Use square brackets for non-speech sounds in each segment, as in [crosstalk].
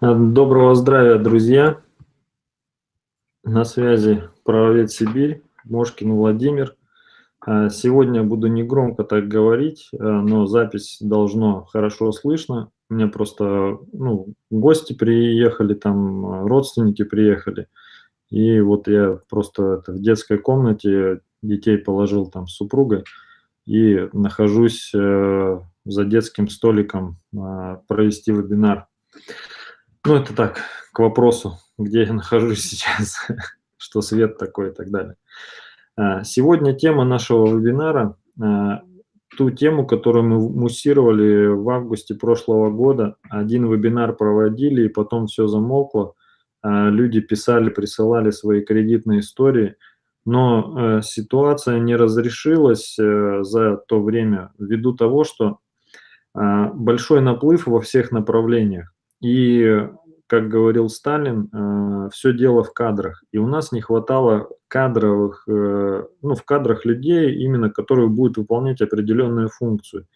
Доброго здравия, друзья! На связи правовед Сибирь, Мошкин Владимир. А, сегодня буду не громко так говорить, а, но запись должно хорошо слышно. Меня просто ну, гости приехали, там родственники приехали. И вот я просто в детской комнате детей положил там с супругой и нахожусь э, за детским столиком э, провести вебинар. Ну, это так, к вопросу, где я [laughs] нахожусь сейчас, что свет такой и так далее. А, сегодня тема нашего вебинара, а, ту тему, которую мы муссировали в августе прошлого года. Один вебинар проводили, и потом все замолкло. А, люди писали, присылали свои кредитные истории, но ситуация не разрешилась э, за то время ввиду того, что большой наплыв во всех направлениях. И, как говорил Сталин, э, все дело в кадрах. И у нас не хватало кадровых, э, ну, в кадрах людей, именно которые будут выполнять определенную функцию.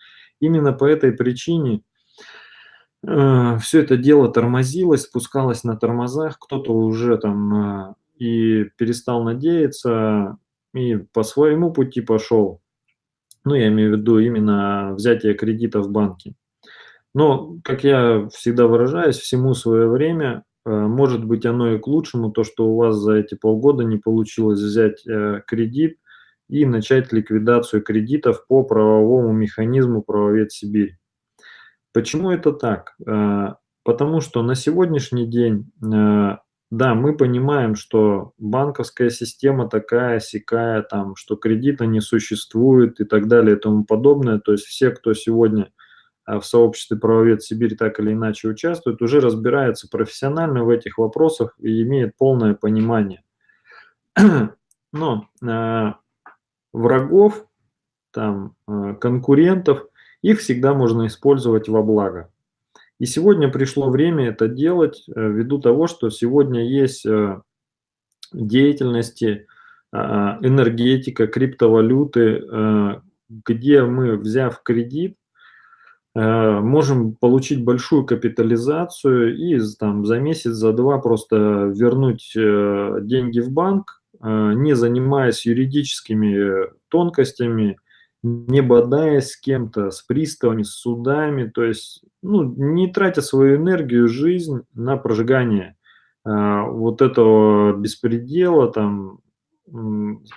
Именно по этой причине э, все это дело тормозилось, спускалось на тормозах, кто-то уже там и перестал надеяться, и по своему пути пошел. Ну, я имею в виду именно взятие кредита в банке. Но, как я всегда выражаюсь, всему свое время, э, может быть, оно и к лучшему, то, что у вас за эти полгода не получилось взять э, кредит и начать ликвидацию кредитов по правовому механизму правовед Сибирь. Почему это так? Э, потому что на сегодняшний день, да, мы понимаем, что банковская система такая, сякая, там, что кредита не существует и так далее и тому подобное. То есть все, кто сегодня в сообществе правовед Сибирь так или иначе участвует, уже разбирается профессионально в этих вопросах и имеет полное понимание. [clears throat] Но э, врагов, там, э, конкурентов, их всегда можно использовать во благо. И сегодня пришло время это делать э, ввиду того, что сегодня есть э, деятельности, э, энергетика, криптовалюты, э, где мы, взяв кредит, можем получить большую капитализацию и там, за месяц, за два просто вернуть э, деньги в банк, э, не занимаясь юридическими тонкостями, не бодаясь с кем-то, с приставами, с судами, то есть ну, не тратя свою энергию, жизнь на прожигание вот этого беспредела, там,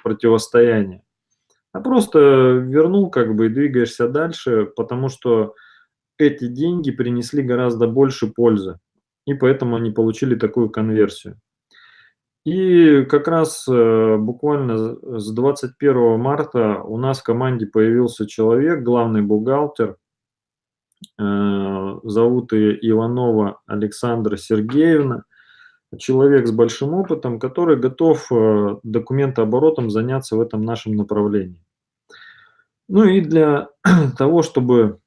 противостояния. А просто вернул как бы и двигаешься дальше, потому что эти деньги принесли гораздо больше пользы, и поэтому они получили такую конверсию. И как раз э, буквально с 21 марта у нас в команде появился человек, главный бухгалтер, э, зовут ее Иванова Александра Сергеевна, человек с большим опытом, который готов э, документооборотом заняться в этом нашем направлении. Ну и для [clears throat] того, чтобы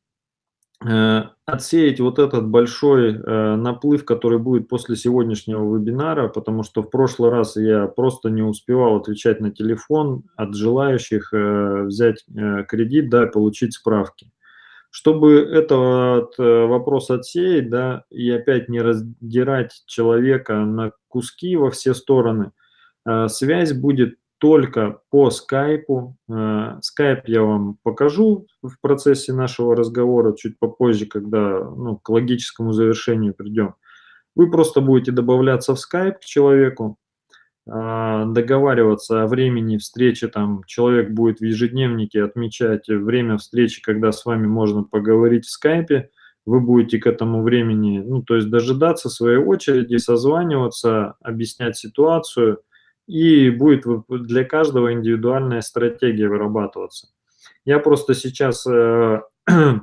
отсеять вот этот большой э, наплыв, который будет после сегодняшнего вебинара, потому что в прошлый раз я просто не успевал отвечать на телефон от желающих э, взять кредит, да, получить справки. Чтобы этот вопрос отсеять, да, и опять не раздирать человека на куски во все стороны, связь будет только по скайпу. Э, скайп я вам покажу в процессе нашего разговора чуть попозже, когда ну, к логическому завершению придем. Вы просто будете добавляться в скайп к человеку, э, договариваться о времени встречи, там человек будет в ежедневнике отмечать время встречи, когда с вами можно поговорить в скайпе, вы будете к этому времени, ну, то есть дожидаться своей очереди, созваниваться, объяснять ситуацию – и будет для каждого индивидуальная стратегия вырабатываться. Я просто сейчас э, [clears throat]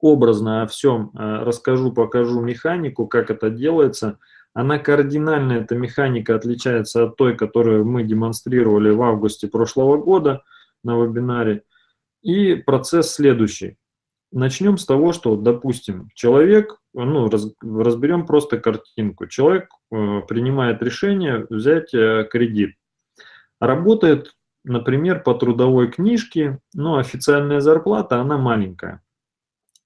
образно о всем э, расскажу, покажу механику, как это делается. Она кардинально, эта механика отличается от той, которую мы демонстрировали в августе прошлого года на вебинаре. И процесс следующий. Начнем с того, что, допустим, человек, ну, раз, разберем просто картинку. Человек э, принимает решение взять э, кредит. Работает, например, по трудовой книжке, но официальная зарплата, она маленькая.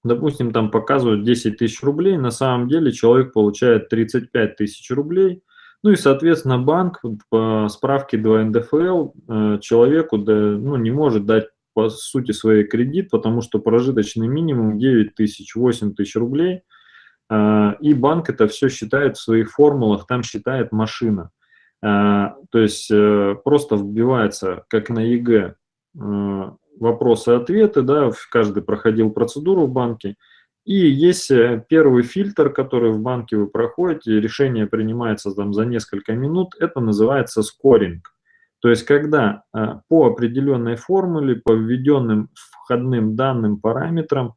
допустим, там показывают 10 тысяч рублей, на самом деле человек получает 35 тысяч рублей, ну и, соответственно, банк по справке 2 НДФЛ э, человеку да, ну, не может дать по сути своей кредит, потому что прожиточный минимум 9 тысяч, 8 тысяч рублей, э, и банк это все считает в своих формулах, там считает машина. Э, то есть просто вбивается, как на ЕГЭ, вопросы-ответы, да, каждый проходил процедуру в банке, и есть э, первый фильтр, который в банке вы проходите, решение принимается там за несколько минут, это называется скоринг. То есть когда э, по определенной формуле, по введенным входным данным параметрам,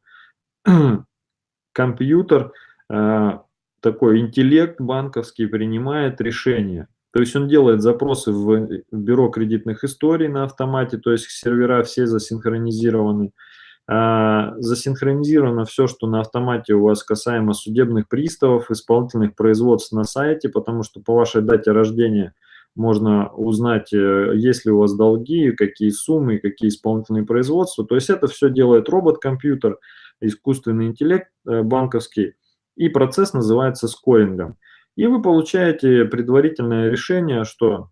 [clears throat] компьютер, э, такой интеллект банковский принимает решение. То есть он делает запросы в бюро кредитных историй на автомате, то есть сервера все засинхронизированы. А, засинхронизировано все, что на автомате у вас касаемо судебных приставов, исполнительных производств на сайте, потому что по вашей дате рождения можно узнать, э, есть ли у вас долги, какие суммы, какие исполнительные производства. То есть это все делает робот-компьютер, искусственный интеллект э, банковский, и процесс называется скорингом. И вы получаете предварительное решение, что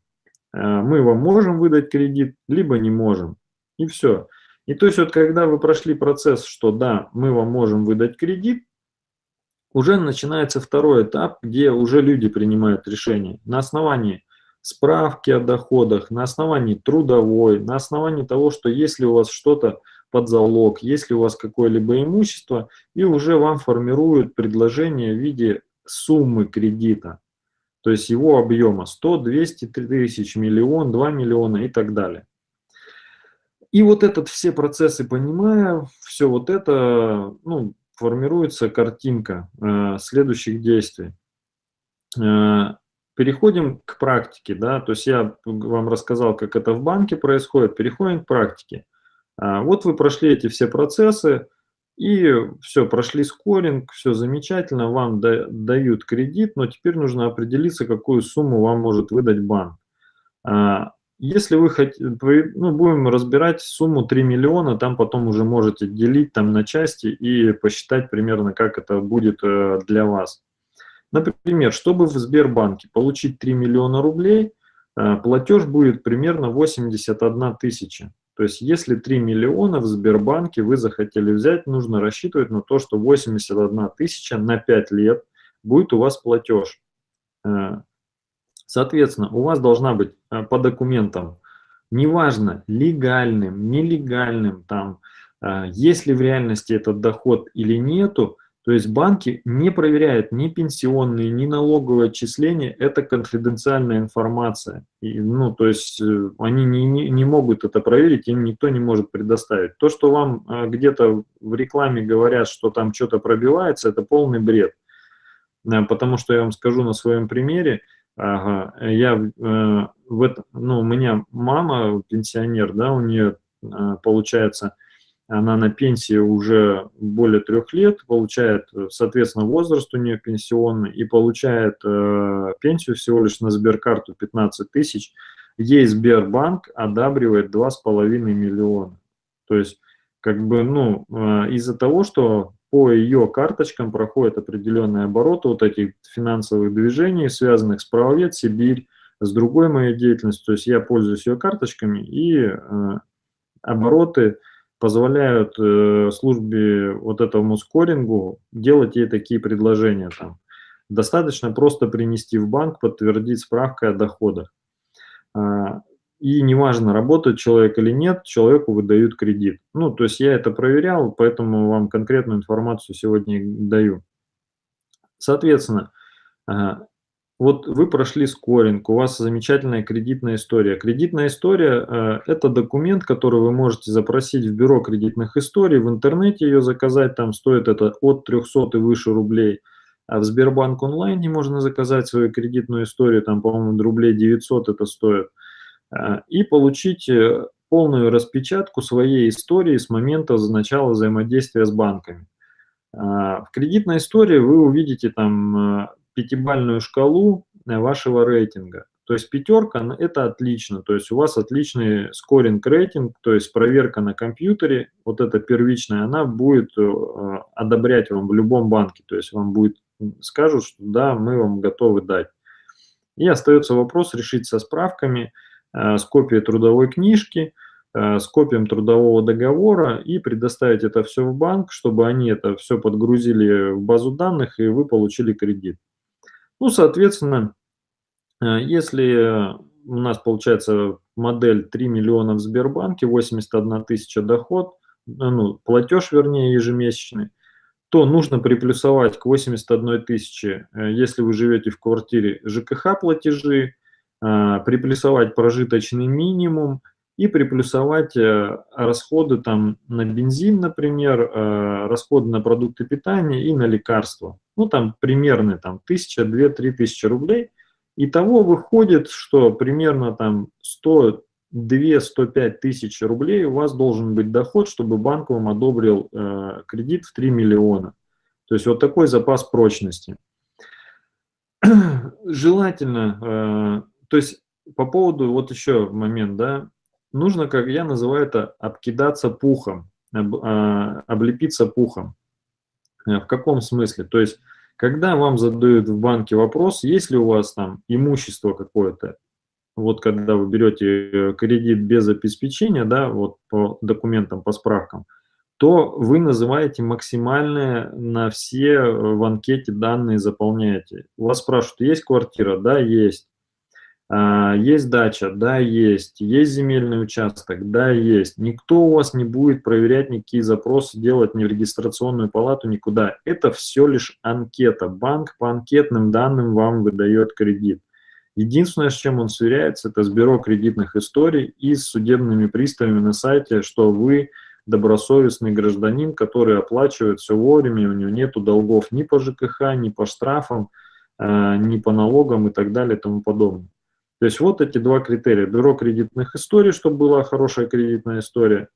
э, мы вам можем выдать кредит, либо не можем. И все. И то есть вот когда вы прошли процесс, что да, мы вам можем выдать кредит, уже начинается второй этап, где уже люди принимают решение на основании справки о доходах, на основании трудовой, на основании того, что если у вас что-то под залог, если у вас какое-либо имущество, и уже вам формируют предложение в виде суммы кредита, то есть его объема 100, 200 тысяч, миллион, 2 миллиона и так далее. И вот этот все процессы понимая, все вот это, ну, формируется картинка э, следующих действий. Э, переходим к практике, да, то есть я вам рассказал, как это в банке происходит, переходим к практике. Э, вот вы прошли эти все процессы, и все, прошли скоринг, все замечательно, вам дают кредит, но теперь нужно определиться, какую сумму вам может выдать банк. А, если вы хотите, ну, будем разбирать сумму 3 миллиона, там потом уже можете делить там на части и посчитать примерно, как это будет э, для вас. Например, чтобы в Сбербанке получить 3 миллиона рублей, э, платеж будет примерно 81 тысяча. То есть если 3 миллиона в Сбербанке вы захотели взять, нужно рассчитывать на то, что 81 тысяча на 5 лет будет у вас платеж. Э, соответственно, у вас должна быть э, по документам, неважно, легальным, нелегальным, там, есть ли в реальности этот доход или нету, то есть банки не проверяют ни пенсионные, ни налоговые отчисления, это конфиденциальная информация. И, ну, то есть э, они не, не, не могут это проверить, им никто не может предоставить. То, что вам э, где-то в рекламе говорят, что там что-то пробивается, это полный бред. Э, потому что я вам скажу на своем примере, ага, я в это, ну, у меня мама пенсионер, да, у нее получается она на пенсии уже более трех лет, получает, соответственно, возраст у нее пенсионный и получает э, пенсию всего лишь на Сберкарту 15 тысяч. Ей Сбербанк одабривает 2,5 миллиона. То есть, как бы, ну, э, из-за того, что по ее карточкам проходят определенные обороты вот этих финансовых движений, связанных с правовед, Сибирь, с другой моей деятельностью, то есть я пользуюсь ее карточками и э, обороты – позволяют э, службе вот этому скорингу делать ей такие предложения. Там. Достаточно просто принести в банк, подтвердить справкой о доходах. А, и неважно, работает человек или нет, человеку выдают кредит. Ну, то есть я это проверял, поэтому вам конкретную информацию сегодня даю. Соответственно, а, вот вы прошли скоринг, у вас замечательная кредитная история. Кредитная история э, – это документ, который вы можете запросить в бюро кредитных историй, в интернете ее заказать, там стоит это от 300 и выше рублей. А в Сбербанк онлайне можно заказать свою кредитную историю, там, по-моему, рублей 900 это стоит. Э, и получить э, полную распечатку своей истории с момента начала взаимодействия с банками. В кредитной истории вы увидите там пятибальную шкалу э, вашего рейтинга. То есть пятерка – это отлично, то есть у вас отличный скоринг-рейтинг, то есть проверка на компьютере, вот эта первичная, она будет э, одобрять вам в любом банке, то есть вам будет, скажут, что да, мы вам готовы дать. И остается вопрос решить со справками, э, с копией трудовой книжки, с копием трудового договора и предоставить это все в банк, чтобы они это все подгрузили в базу данных и вы получили кредит. Ну, соответственно, э, если у нас получается модель 3 миллиона в Сбербанке, 81 тысяча доход, ну, платеж, вернее, ежемесячный, то нужно приплюсовать к 81 тысяче, э, если вы живете в квартире, ЖКХ платежи, э, приплюсовать прожиточный минимум и приплюсовать э, расходы там на бензин, например, расходы на продукты питания и на лекарства. Ну, там примерно там, 1000, 2, 3 тысячи рублей. Итого выходит, что примерно там 100 2-105 тысяч рублей у вас должен быть доход, чтобы банк вам одобрил э, кредит в 3 миллиона. То есть вот такой запас прочности. [clears throat] Желательно, э, то есть по поводу, вот еще момент, да, нужно, как я называю это, обкидаться пухом, об, э, облепиться пухом. Э, в каком смысле? То есть, когда вам задают в банке вопрос, есть ли у вас там имущество какое-то, вот когда вы берете э, кредит без обеспечения, да, вот по документам, по справкам, то вы называете максимальные на все э, в анкете данные заполняете. Вас спрашивают, есть квартира? Да, есть. А, есть дача? Да, есть. Есть земельный участок? Да, есть. Никто у вас не будет проверять никакие запросы, делать ни в регистрационную палату, никуда. Это все лишь анкета. Банк по анкетным данным вам выдает кредит. Единственное, с чем он сверяется, это с бюро кредитных историй и с судебными приставами на сайте, что вы добросовестный гражданин, который оплачивает все вовремя, у него нет долгов ни по ЖКХ, ни по штрафам, э, ни по налогам и так далее и тому подобное. То есть вот эти два критерия. Бюро кредитных историй, чтобы была хорошая кредитная история,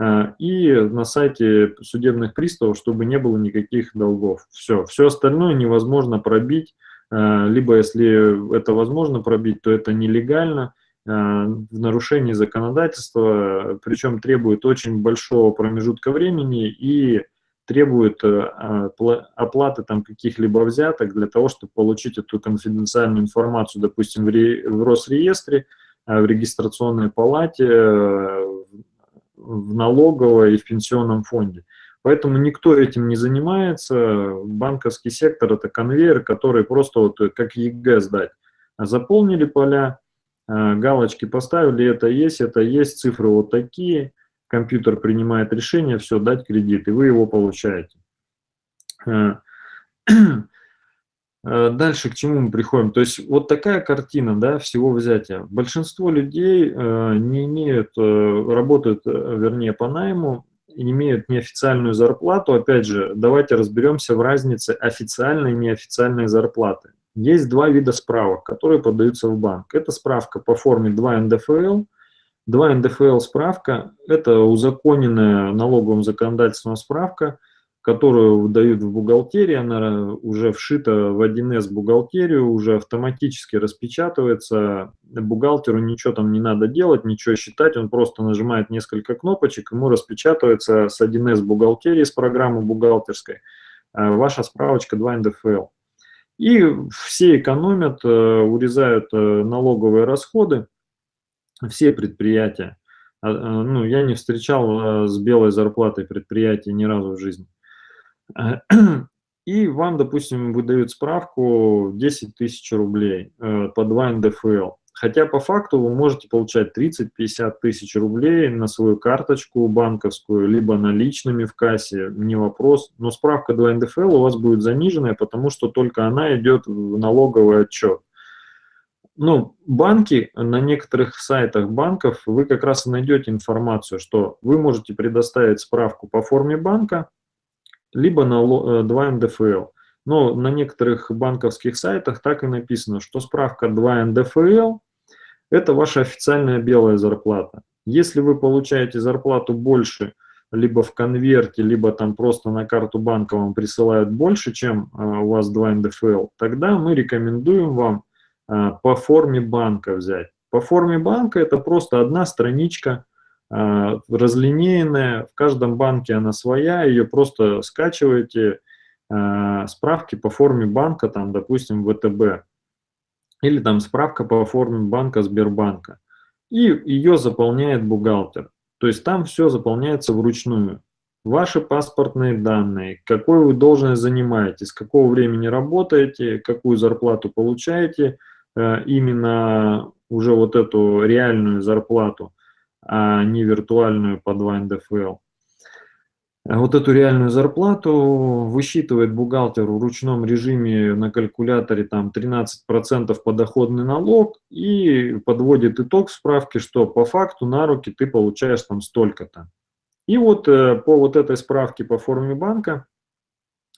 э, и на сайте судебных приставов, чтобы не было никаких долгов. Все, все остальное невозможно пробить Э, либо если это возможно пробить, то это нелегально, э, в нарушении законодательства, причем требует очень большого промежутка времени и требует э, оплаты там каких-либо взяток для того, чтобы получить эту конфиденциальную информацию, допустим, в Росреестре, в регистрационной палате, в налоговой и в пенсионном фонде. Поэтому никто этим не занимается. Банковский сектор – это конвейер, который просто вот как ЕГЭ сдать. Заполнили поля, э, галочки поставили, это есть, это есть, цифры вот такие. Компьютер принимает решение, все, дать кредит, и вы его получаете. Э, [clears throat] э, дальше к чему мы приходим? То есть вот такая картина да, всего взятия. Большинство людей не имеют, работают, вернее, по найму, имеют неофициальную зарплату, опять же, давайте разберемся в разнице официальной и неофициальной зарплаты. Есть два вида справок, которые подаются в банк. Это справка по форме 2 НДФЛ. 2 НДФЛ справка – это узаконенная налоговым законодательством справка – которую выдают в бухгалтерии, она уже вшита в 1С бухгалтерию, уже автоматически распечатывается, бухгалтеру ничего там не надо делать, ничего считать, он просто нажимает несколько кнопочек, ему распечатывается с 1С бухгалтерии, с программы бухгалтерской, э, ваша справочка 2 НДФЛ. И все экономят, э, урезают э, налоговые расходы, все предприятия. Ну, я не встречал с белой зарплатой предприятий ни разу в жизни. [clears throat] И вам, допустим, выдают справку 10 тысяч рублей э, по 2 НДФЛ. Хотя по факту вы можете получать 30-50 тысяч рублей на свою карточку банковскую, либо наличными в кассе, не вопрос. Но справка 2 НДФЛ у вас будет заниженная, потому что только она идет в налоговый отчет. Ну, банки, на некоторых сайтах банков вы как раз и найдете информацию, что вы можете предоставить справку по форме банка, либо на 2 э, НДФЛ. Но на некоторых банковских сайтах так и написано, что справка 2 НДФЛ – это ваша официальная белая зарплата. Если вы получаете зарплату больше, либо в конверте, либо там просто на карту банка вам присылают больше, чем э, у вас 2 НДФЛ, тогда мы рекомендуем вам по форме банка взять. По форме банка это просто одна страничка, разлинейная, в каждом банке она своя, ее просто скачиваете, справки по форме банка, там, допустим, ВТБ, или там справка по форме банка Сбербанка, и ее заполняет бухгалтер. То есть там все заполняется вручную. Ваши паспортные данные, какой вы должность занимаете, с какого времени работаете, какую зарплату получаете, э, именно уже вот эту реальную зарплату, а не виртуальную по 2 НДФЛ. Вот эту реальную зарплату высчитывает бухгалтер в ручном режиме на калькуляторе там 13% подоходный налог и подводит итог справки, что по факту на руки ты получаешь там столько-то. И вот э, по вот этой справке по форме банка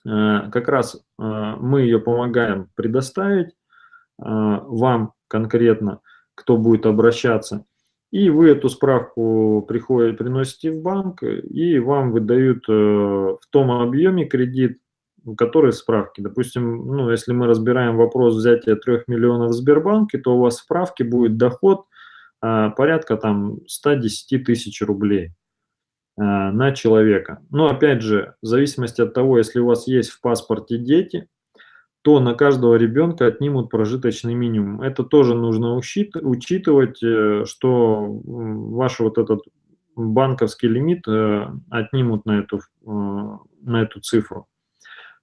э, как раз э, мы ее помогаем предоставить вам конкретно, кто будет обращаться. И вы эту справку приходите, приносите в банк, и вам выдают э, в том объеме кредит, который справки. Допустим, ну, если мы разбираем вопрос взятия 3 миллионов в Сбербанке, то у вас в справке будет доход а, порядка там 110 тысяч рублей на человека. Но опять же, в зависимости от того, если у вас есть в паспорте дети, то на каждого ребенка отнимут прожиточный минимум. Это тоже нужно учитывать, э, что ваш вот этот банковский лимит э, отнимут на эту, э, на эту цифру,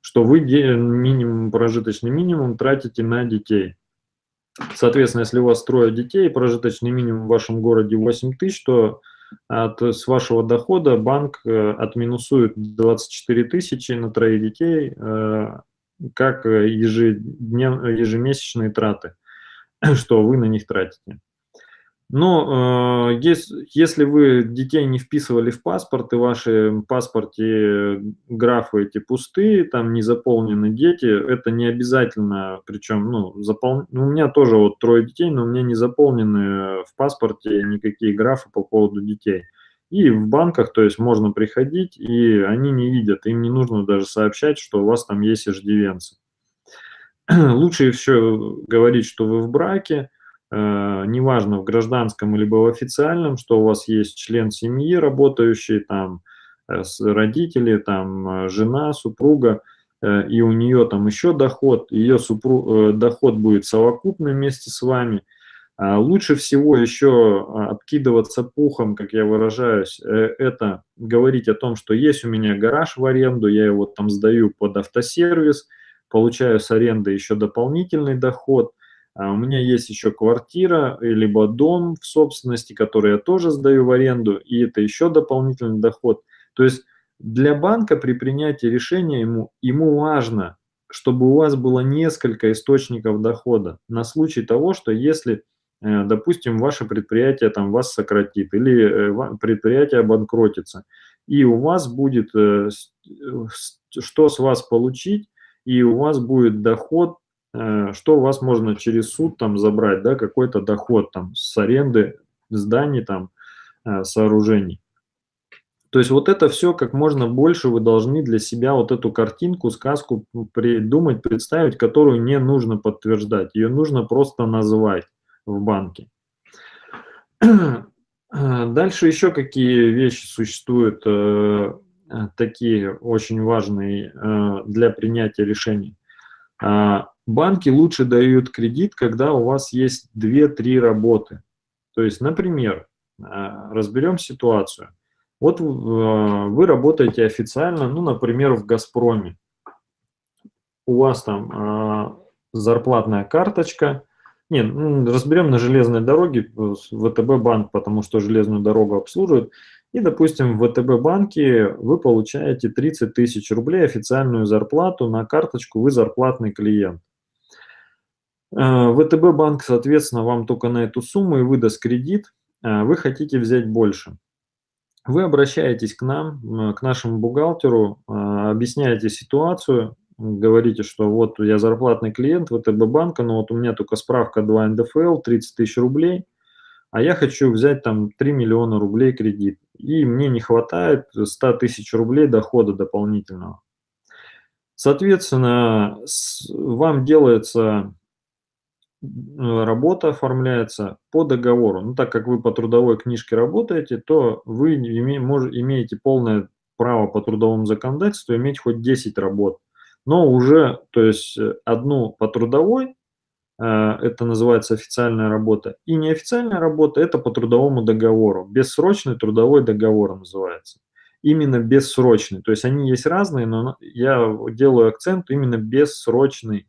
что вы минимум, прожиточный минимум тратите на детей. Соответственно, если у вас трое детей, прожиточный минимум в вашем городе 8 тысяч, то от, с вашего дохода банк отминусует 24 тысячи на троих детей, как э, ежеднев, ежемесячные траты, [clears throat] что вы на них тратите. Но э, если, если вы детей не вписывали в паспорт, и в вашем паспорте графы эти пустые, там не заполнены дети, это не обязательно, причем, ну, запол... ну, у меня тоже вот трое детей, но у меня не заполнены в паспорте никакие графы по поводу детей. И в банках, то есть можно приходить, и они не видят, им не нужно даже сообщать, что у вас там есть иждивенцы. [clears throat] Лучше все говорить, что вы в браке, э, неважно, в гражданском либо в официальном, что у вас есть член семьи работающий, там, э, родители, там, э, жена, супруга, э, и у нее там еще доход, ее супруг, э, доход будет совокупный вместе с вами – лучше всего еще а, обкидываться пухом, как я выражаюсь, э, это говорить о том, что есть у меня гараж в аренду, я его там сдаю под автосервис, получаю с аренды еще дополнительный доход, а у меня есть еще квартира, либо дом в собственности, который я тоже сдаю в аренду, и это еще дополнительный доход. То есть для банка при принятии решения ему, ему важно, чтобы у вас было несколько источников дохода на случай того, что если Э, допустим, ваше предприятие там вас сократит или э, предприятие обанкротится, и у вас будет э, что с вас получить, и у вас будет доход, что у вас можно через суд там забрать, да, какой-то доход там с аренды зданий там, сооружений. То есть вот это все как можно больше вы должны для себя вот эту картинку, сказку придумать, представить, которую не нужно подтверждать. Ее нужно просто назвать в банке. Дальше еще какие вещи существуют, э, такие очень важные э, для принятия решений. Банки лучше дают кредит, когда у вас есть 2-3 работы. То есть, например, э, разберем ситуацию. Вот вы работаете официально, ну, например, в «Газпроме». У вас там зарплатная карточка – нет, разберем на железной дороге ВТБ банк, потому что железную дорогу обслуживают. И, допустим, в ВТБ банке вы получаете 30 тысяч рублей официальную зарплату на карточку, вы зарплатный клиент. Э, ВТБ банк, соответственно, вам только на эту сумму и выдаст кредит, э, вы хотите взять больше. Вы обращаетесь к нам, к нашему бухгалтеру, э, объясняете ситуацию, говорите, что вот я зарплатный клиент ВТБ банка, но вот у меня только справка 2 НДФЛ, 30 тысяч рублей, а я хочу взять там 3 миллиона рублей кредит, и мне не хватает 100 тысяч рублей дохода дополнительного. Соответственно, вам делается работа оформляется по договору. Ну, так как вы по трудовой книжке работаете, то вы име, мож, имеете полное право по трудовому законодательству иметь хоть 10 работ. Но уже, то есть одну по трудовой, э, это называется официальная работа, и неофициальная работа – это по трудовому договору. Бессрочный трудовой договор называется. Именно бессрочный. То есть они есть разные, но я делаю акцент именно бессрочный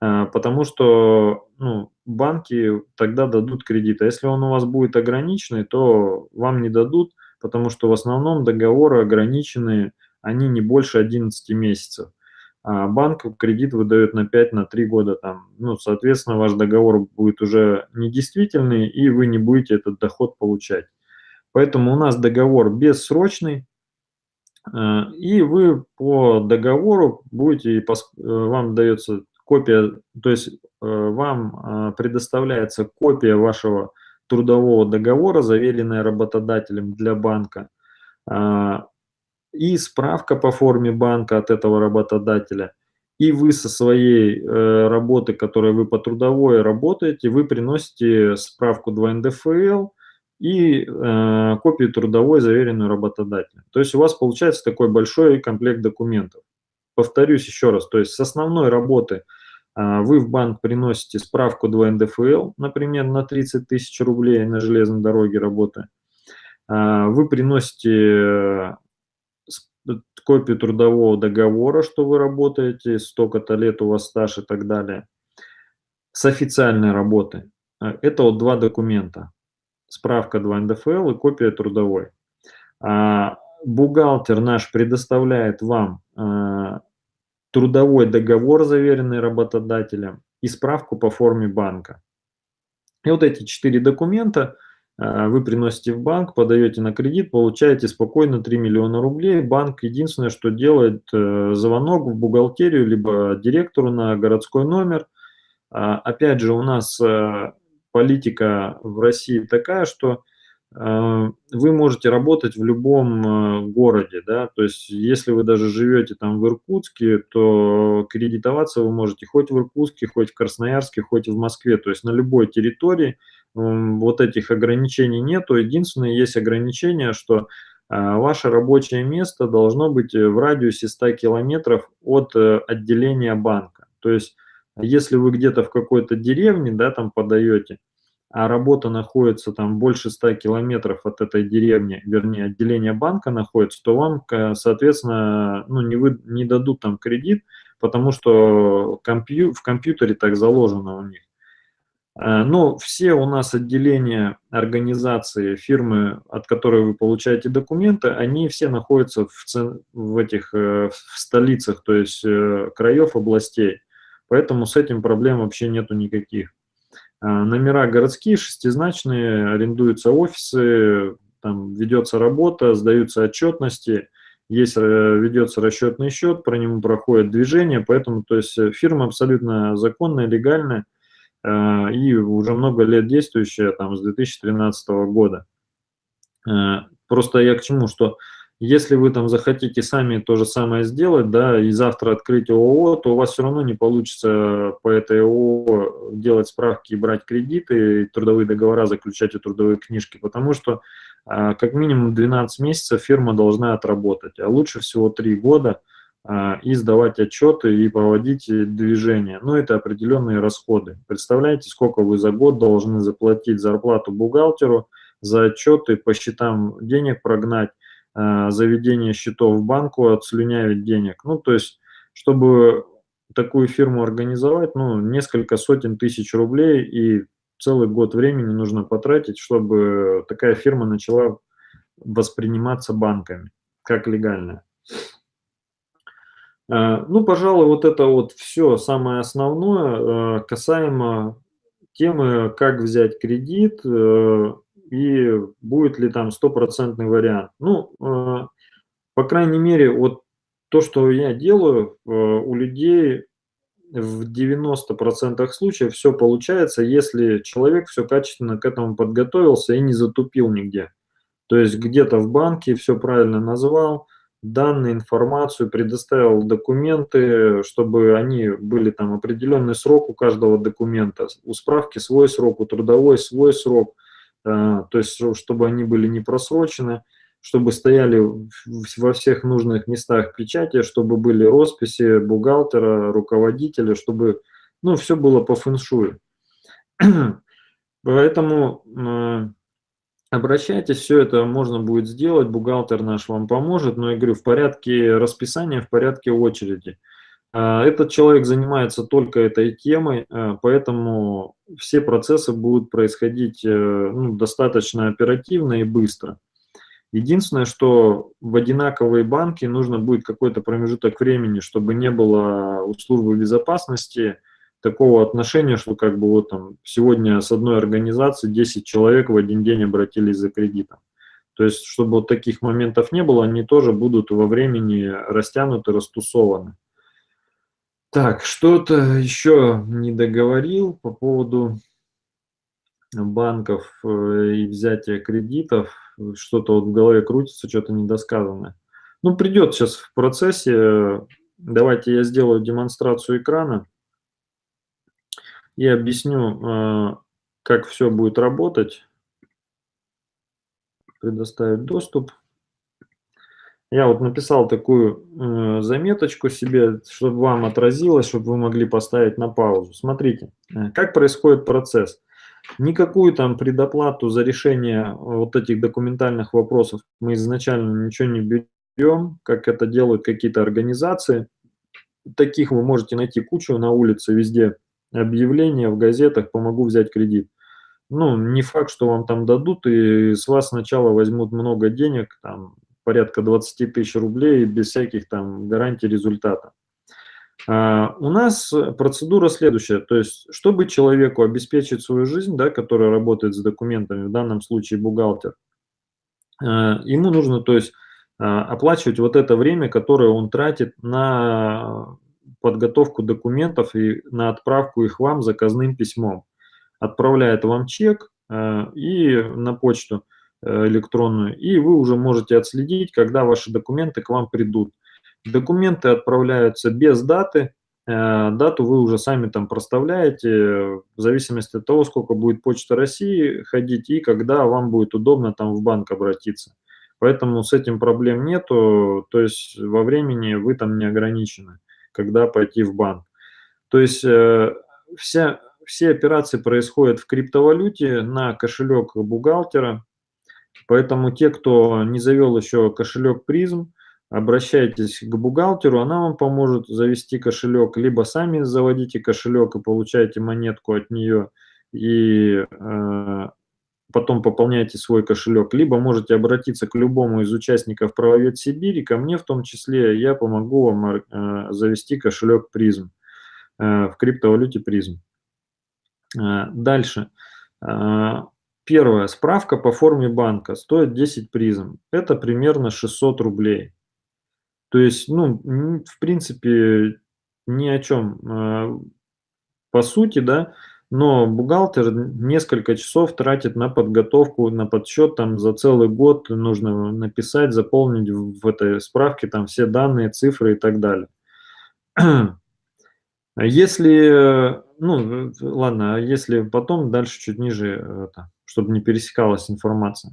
а, потому что ну, банки тогда дадут кредит. А если он у вас будет ограниченный, то вам не дадут, потому что в основном договоры ограниченные, они не больше 11 месяцев. А банк кредит выдает на 5, на 3 года. Там, ну, соответственно, ваш договор будет уже недействительный, и вы не будете этот доход получать. Поэтому у нас договор бессрочный, а, и вы по договору будете, вам дается копия, то есть э, вам э, предоставляется копия вашего трудового договора, заверенная работодателем для банка, а, и справка по форме банка от этого работодателя, и вы со своей э, работы, которой вы по трудовой работаете, вы приносите справку 2 НДФЛ и копию трудовой, заверенную работодателем. То есть у вас получается такой большой комплект документов. Повторюсь еще раз, то есть с основной работы – а, вы в банк приносите справку 2 НДФЛ, например, на 30 тысяч рублей на железной дороге работы. А, вы приносите э, копию трудового договора, что вы работаете, столько-то лет у вас стаж и так далее. С официальной работы. А, это вот два документа. Справка 2 НДФЛ и копия трудовой. Бухгалтер наш предоставляет вам трудовой договор, заверенный работодателем, и справку по форме банка. И вот эти четыре документа вы приносите в банк, подаете на кредит, получаете спокойно 3 миллиона рублей. Банк единственное, что делает, э, звонок в бухгалтерию, либо директору на городской номер. А, опять же, у нас э, политика в России такая, что вы можете работать в любом городе, да, то есть если вы даже живете там в Иркутске, то кредитоваться вы можете хоть в Иркутске, хоть в Красноярске, хоть в Москве, то есть на любой территории вот этих ограничений нету. Единственное, есть ограничение, что а, ваше рабочее место должно быть в радиусе 100 километров от э, отделения банка. То есть если вы где-то в какой-то деревне, да, там подаете, а работа находится там больше 100 километров от этой деревни, вернее, отделение банка находится, то вам, соответственно, ну, не, вы, не дадут там кредит, потому что компью, в компьютере так заложено у них. Э, но все у нас отделения организации, фирмы, от которой вы получаете документы, они все находятся в, в этих э, в столицах, то есть э, краев, областей. Поэтому с этим проблем вообще нету никаких. Номера городские, шестизначные, арендуются офисы, там ведется работа, сдаются отчетности, есть, ведется расчетный счет, про него проходит движение, поэтому то есть фирма абсолютно законная, легальная и уже много лет действующая, там, с 2013 года. Просто я к чему, что если вы там захотите сами то же самое сделать, да, и завтра открыть ООО, то у вас все равно не получится по этой ООО делать справки и брать кредиты, и трудовые договора заключать и трудовые книжки, потому что а, как минимум 12 месяцев фирма должна отработать, а лучше всего 3 года и сдавать отчеты и проводить движения. Ну, это определенные расходы. Представляете, сколько вы за год должны заплатить зарплату бухгалтеру, за отчеты, по счетам денег прогнать, Э, заведение счетов в банку отслюнявить денег. Ну, то есть, чтобы такую фирму организовать, ну, несколько сотен тысяч рублей и целый год времени нужно потратить, чтобы такая фирма начала восприниматься банками как легальная. Э, ну, пожалуй, вот это вот все самое основное э, касаемо темы, как взять кредит, и будет ли там стопроцентный вариант. Ну, э, по крайней мере, вот то, что я делаю, э, у людей в 90% случаев все получается, если человек все качественно к этому подготовился и не затупил нигде. То есть где-то в банке все правильно назвал, данные, информацию, предоставил документы, чтобы они были там определенный срок у каждого документа, у справки свой срок, у трудовой свой срок, то есть чтобы они были не просрочены, чтобы стояли во всех нужных местах печати, чтобы были росписи бухгалтера, руководителя, чтобы ну, все было по фэншую. [clears throat] Поэтому э, обращайтесь, все это можно будет сделать, бухгалтер наш вам поможет, но я говорю, в порядке расписания, в порядке очереди. Э, этот человек занимается только этой темой, э, поэтому все процессы будут происходить ну, достаточно оперативно и быстро. Единственное, что в одинаковые банки нужно будет какой-то промежуток времени, чтобы не было у службы безопасности такого отношения, что как бы вот там сегодня с одной организации 10 человек в один день обратились за кредитом. То есть, чтобы вот таких моментов не было, они тоже будут во времени растянуты, растусованы. Так, что-то еще не договорил по поводу банков э, и взятия кредитов. Что-то вот в голове крутится, что-то недосказанное. Ну, придет сейчас в процессе. Давайте я сделаю демонстрацию экрана и объясню, э, как все будет работать. Предоставить доступ. Я вот написал такую э, заметочку себе, чтобы вам отразилось, чтобы вы могли поставить на паузу. Смотрите, э, как происходит процесс. Никакую там предоплату за решение вот этих документальных вопросов мы изначально ничего не берем, как это делают какие-то организации. Таких вы можете найти кучу на улице, везде объявления в газетах «помогу взять кредит». Ну, не факт, что вам там дадут, и с вас сначала возьмут много денег, там, порядка 20 тысяч рублей, без всяких там гарантий результата. А, у нас процедура следующая, то есть, чтобы человеку обеспечить свою жизнь, да, который работает с документами, в данном случае бухгалтер, а, ему нужно, то есть, а, оплачивать вот это время, которое он тратит на подготовку документов и на отправку их вам заказным письмом. Отправляет вам чек э, и на почту э, электронную, и вы уже можете отследить, когда ваши документы к вам придут. Документы отправляются без даты, э, дату вы уже сами там проставляете, в зависимости от того, сколько будет Почта России ходить и когда вам будет удобно там в банк обратиться. Поэтому с этим проблем нету, то есть во времени вы там не ограничены когда пойти в банк. То есть э, вся, все операции происходят в криптовалюте на кошелек бухгалтера, поэтому те, кто не завел еще кошелек призм, обращайтесь к бухгалтеру, она вам поможет завести кошелек, либо сами заводите кошелек и получаете монетку от нее, и э, потом пополняете свой кошелек, либо можете обратиться к любому из участников правовед Сибири, ко мне в том числе, я помогу вам э, завести кошелек призм э, в криптовалюте призм. Э, дальше. Первое. Справка по форме банка стоит 10 призм. Это примерно 600 рублей. То есть, ну, в принципе, ни о чем. По сути, да, но бухгалтер несколько часов тратит на подготовку, на подсчет, там за целый год нужно написать, заполнить в этой справке там все данные, цифры и так далее. Если, ну, ладно, а если потом дальше чуть ниже, это, чтобы не пересекалась информация.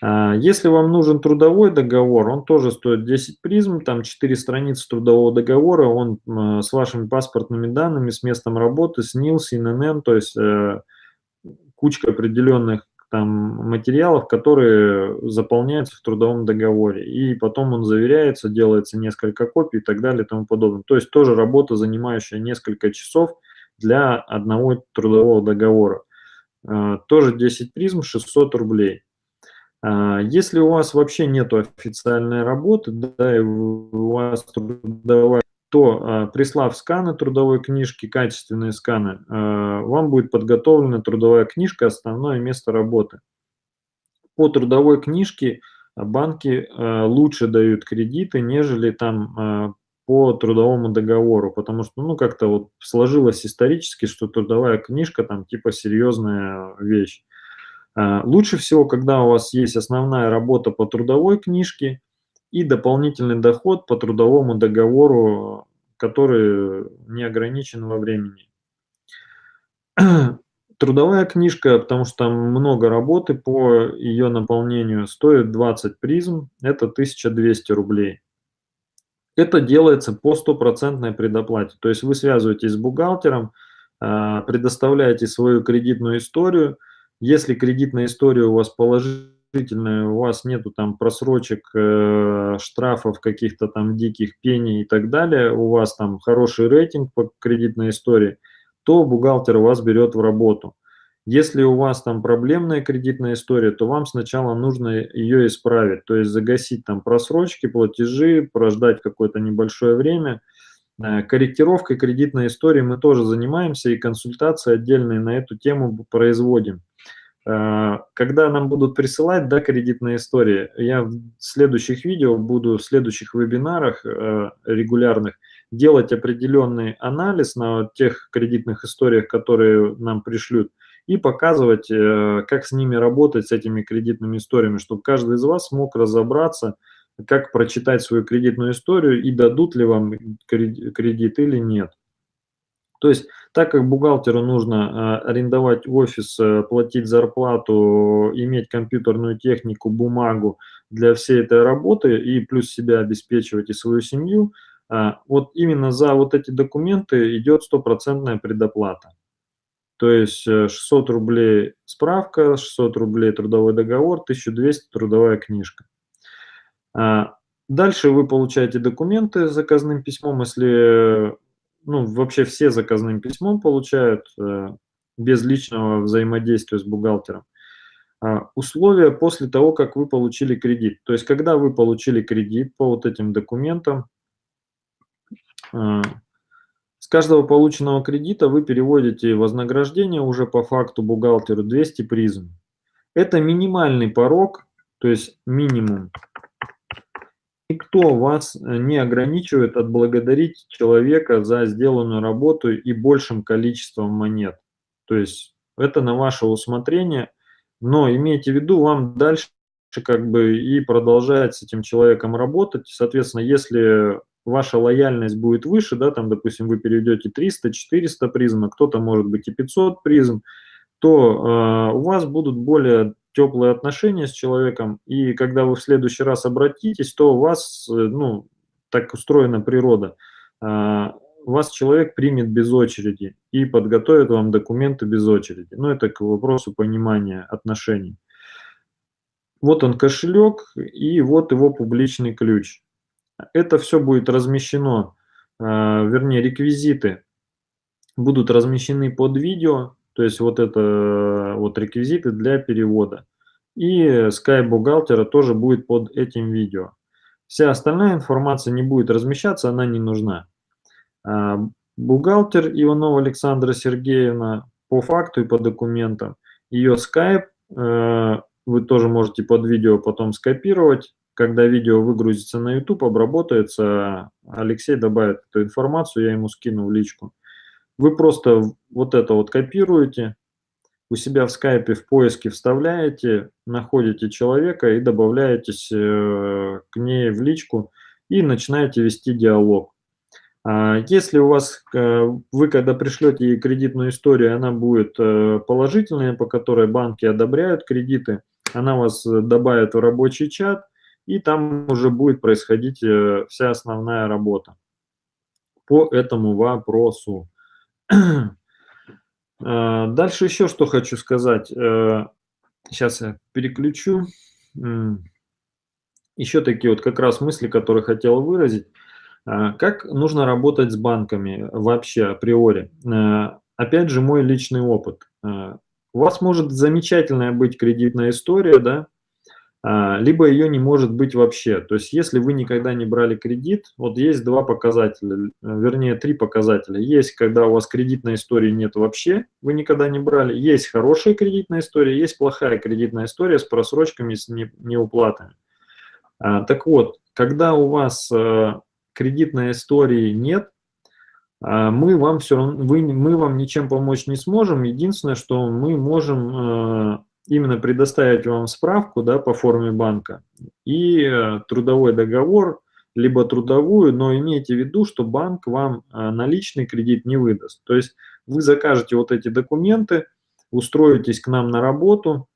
А, если вам нужен трудовой договор, он тоже стоит 10 призм, там 4 страницы трудового договора, он с вашими паспортными данными, с местом работы, с НИЛС, ИНН, то есть э, кучка определенных там материалов, которые заполняются в трудовом договоре. И потом он заверяется, делается несколько копий и так далее и тому подобное. То есть тоже работа, занимающая несколько часов для одного трудового договора. Э, тоже 10 призм, 600 рублей. А, если у вас вообще нет официальной работы, да, и у вас трудовая, то а, прислав сканы трудовой книжки, качественные сканы, а, вам будет подготовлена трудовая книжка, основное место работы. По трудовой книжке банки лучше дают кредиты, нежели там по трудовому договору, потому что, ну, как-то вот сложилось исторически, что трудовая книжка там типа серьезная вещь. А, лучше всего, когда у вас есть основная работа по трудовой книжке, и дополнительный доход по трудовому договору, который не ограничен во времени. [clears throat] Трудовая книжка, потому что там много работы по ее наполнению, стоит 20 призм, это 1200 рублей. Это делается по стопроцентной предоплате. То есть вы связываетесь с бухгалтером, а, предоставляете свою кредитную историю. Если кредитная история у вас положительная, у вас нету там просрочек, э, штрафов, каких-то там диких пений и так далее, у вас там хороший рейтинг по кредитной истории, то бухгалтер вас берет в работу. Если у вас там проблемная кредитная история, то вам сначала нужно ее исправить, то есть загасить там просрочки, платежи, прождать какое-то небольшое время. Э, корректировкой кредитной истории мы тоже занимаемся и консультации отдельные на эту тему производим. Э, когда нам будут присылать да, кредитные истории, я в следующих видео буду, в следующих вебинарах э, регулярных делать определенный анализ на тех кредитных историях, которые нам пришлют, и показывать, как с ними работать, с этими кредитными историями, чтобы каждый из вас смог разобраться, как прочитать свою кредитную историю и дадут ли вам кредит или нет. То есть, так как бухгалтеру нужно э, арендовать офис, э, платить зарплату, иметь компьютерную технику, бумагу для всей этой работы и плюс себя обеспечивать и свою семью, вот именно за вот эти документы идет стопроцентная предоплата. То есть 600 э, рублей справка, 600 рублей трудовой договор, 1200 трудовая книжка. А, дальше вы получаете документы с заказным письмом, если, ну, вообще все заказным письмом получают, э, без личного взаимодействия с бухгалтером. А, условия после того, как вы получили кредит. То есть, когда вы получили кредит по вот этим документам, а, с каждого полученного кредита вы переводите вознаграждение уже по факту бухгалтеру 200 призм. Это минимальный порог, то есть минимум. Никто вас не ограничивает отблагодарить человека за сделанную работу и большим количеством монет. То есть это на ваше усмотрение, но имейте в виду, вам дальше как бы и продолжать с этим человеком работать. Соответственно, если ваша лояльность будет выше, да, там, допустим, вы переведете 300-400 призм, а кто-то, может быть, и 500 призм, то э, у вас будут более теплые отношения с человеком, и когда вы в следующий раз обратитесь, то у вас, э, ну, так устроена природа, э, вас человек примет без очереди и подготовит вам документы без очереди. Ну, это к вопросу понимания отношений. Вот он кошелек, и вот его публичный ключ. Это все будет размещено, а, вернее, реквизиты будут размещены под видео, то есть вот это вот реквизиты для перевода. И Skype бухгалтера тоже будет под этим видео. Вся остальная информация не будет размещаться, она не нужна. А, бухгалтер Иванова Александра Сергеевна по факту и по документам. Ее Skype э, вы тоже можете под видео потом скопировать когда видео выгрузится на YouTube, обработается, Алексей добавит эту информацию, я ему скину в личку. Вы просто вот это вот копируете, у себя в скайпе в поиске вставляете, находите человека и добавляетесь э, к ней в личку и начинаете вести диалог. А если у вас, э, вы когда пришлете ей кредитную историю, она будет э, положительная, по которой банки одобряют кредиты, она вас добавит в рабочий чат, и там уже будет происходить вся основная работа по этому вопросу. Э, дальше еще что хочу сказать. Сейчас э, я переключу. Еще такие вот как раз мысли, которые хотел выразить. Как нужно работать с банками вообще априори? Опять же, мой личный опыт. У вас может замечательная быть кредитная история, да, либо ее не может быть вообще. То есть если вы никогда не брали кредит, вот есть два показателя, вернее три показателя. Есть, когда у вас кредитной истории нет вообще, вы никогда не брали. Есть хорошая кредитная история, есть плохая кредитная история с просрочками, с неуплатами. А, так вот, когда у вас а, кредитной истории нет, мы вам все равно, вы, мы вам ничем помочь не сможем. Единственное, что мы можем именно предоставить вам справку да, по форме банка и э, трудовой договор, либо трудовую, но имейте в виду, что банк вам э, наличный кредит не выдаст. То есть вы закажете вот эти документы, устроитесь к нам на работу,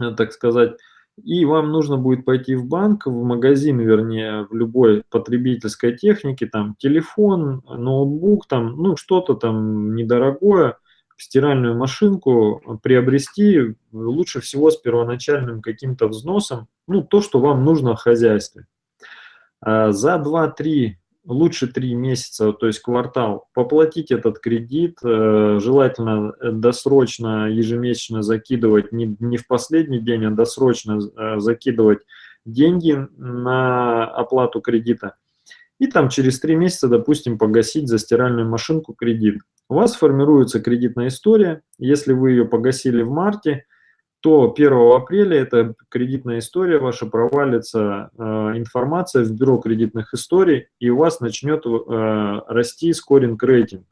э, так сказать, и вам нужно будет пойти в банк, в магазин, вернее, в любой потребительской технике, там телефон, ноутбук, там, ну что-то там недорогое, стиральную машинку приобрести лучше всего с первоначальным каким-то взносом, ну то, что вам нужно в хозяйстве. А за 2-3 лучше 3 месяца, то есть квартал, поплатить этот кредит, э, желательно э, досрочно, ежемесячно закидывать, не, не в последний день, а досрочно э, закидывать деньги на оплату кредита. И там через 3 месяца, допустим, погасить за стиральную машинку кредит. У вас формируется кредитная история. Если вы ее погасили в марте, то 1 апреля эта кредитная история ваша провалится э, информация в бюро кредитных историй, и у вас начнет э, расти скоринг рейтинг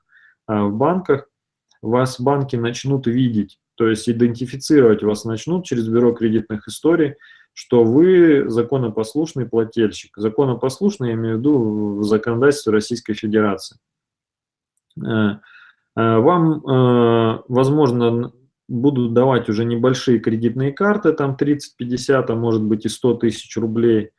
э, в банках. Вас банки начнут видеть, то есть идентифицировать вас начнут через бюро кредитных историй, что вы законопослушный плательщик. Законопослушный, я имею в виду в законодательстве Российской Федерации. Э, э, вам, э, возможно, будут давать уже небольшие кредитные карты, там 30, 50, а может быть и 100 тысяч рублей.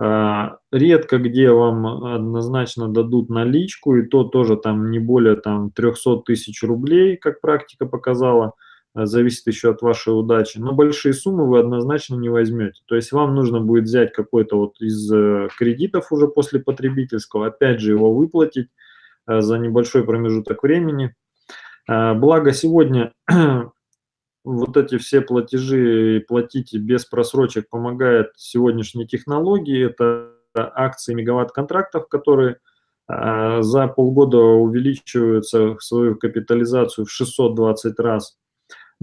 Редко где вам однозначно дадут наличку, и то тоже там не более там 300 тысяч рублей, как практика показала, зависит еще от вашей удачи. Но большие суммы вы однозначно не возьмете. То есть вам нужно будет взять какой-то вот из э, кредитов уже после потребительского, опять же его выплатить э, за небольшой промежуток времени. Благо сегодня [clears throat] вот эти все платежи платить без просрочек помогает сегодняшней технологии. Это акции мегаватт-контрактов, которые за полгода увеличиваются свою капитализацию в 620 раз.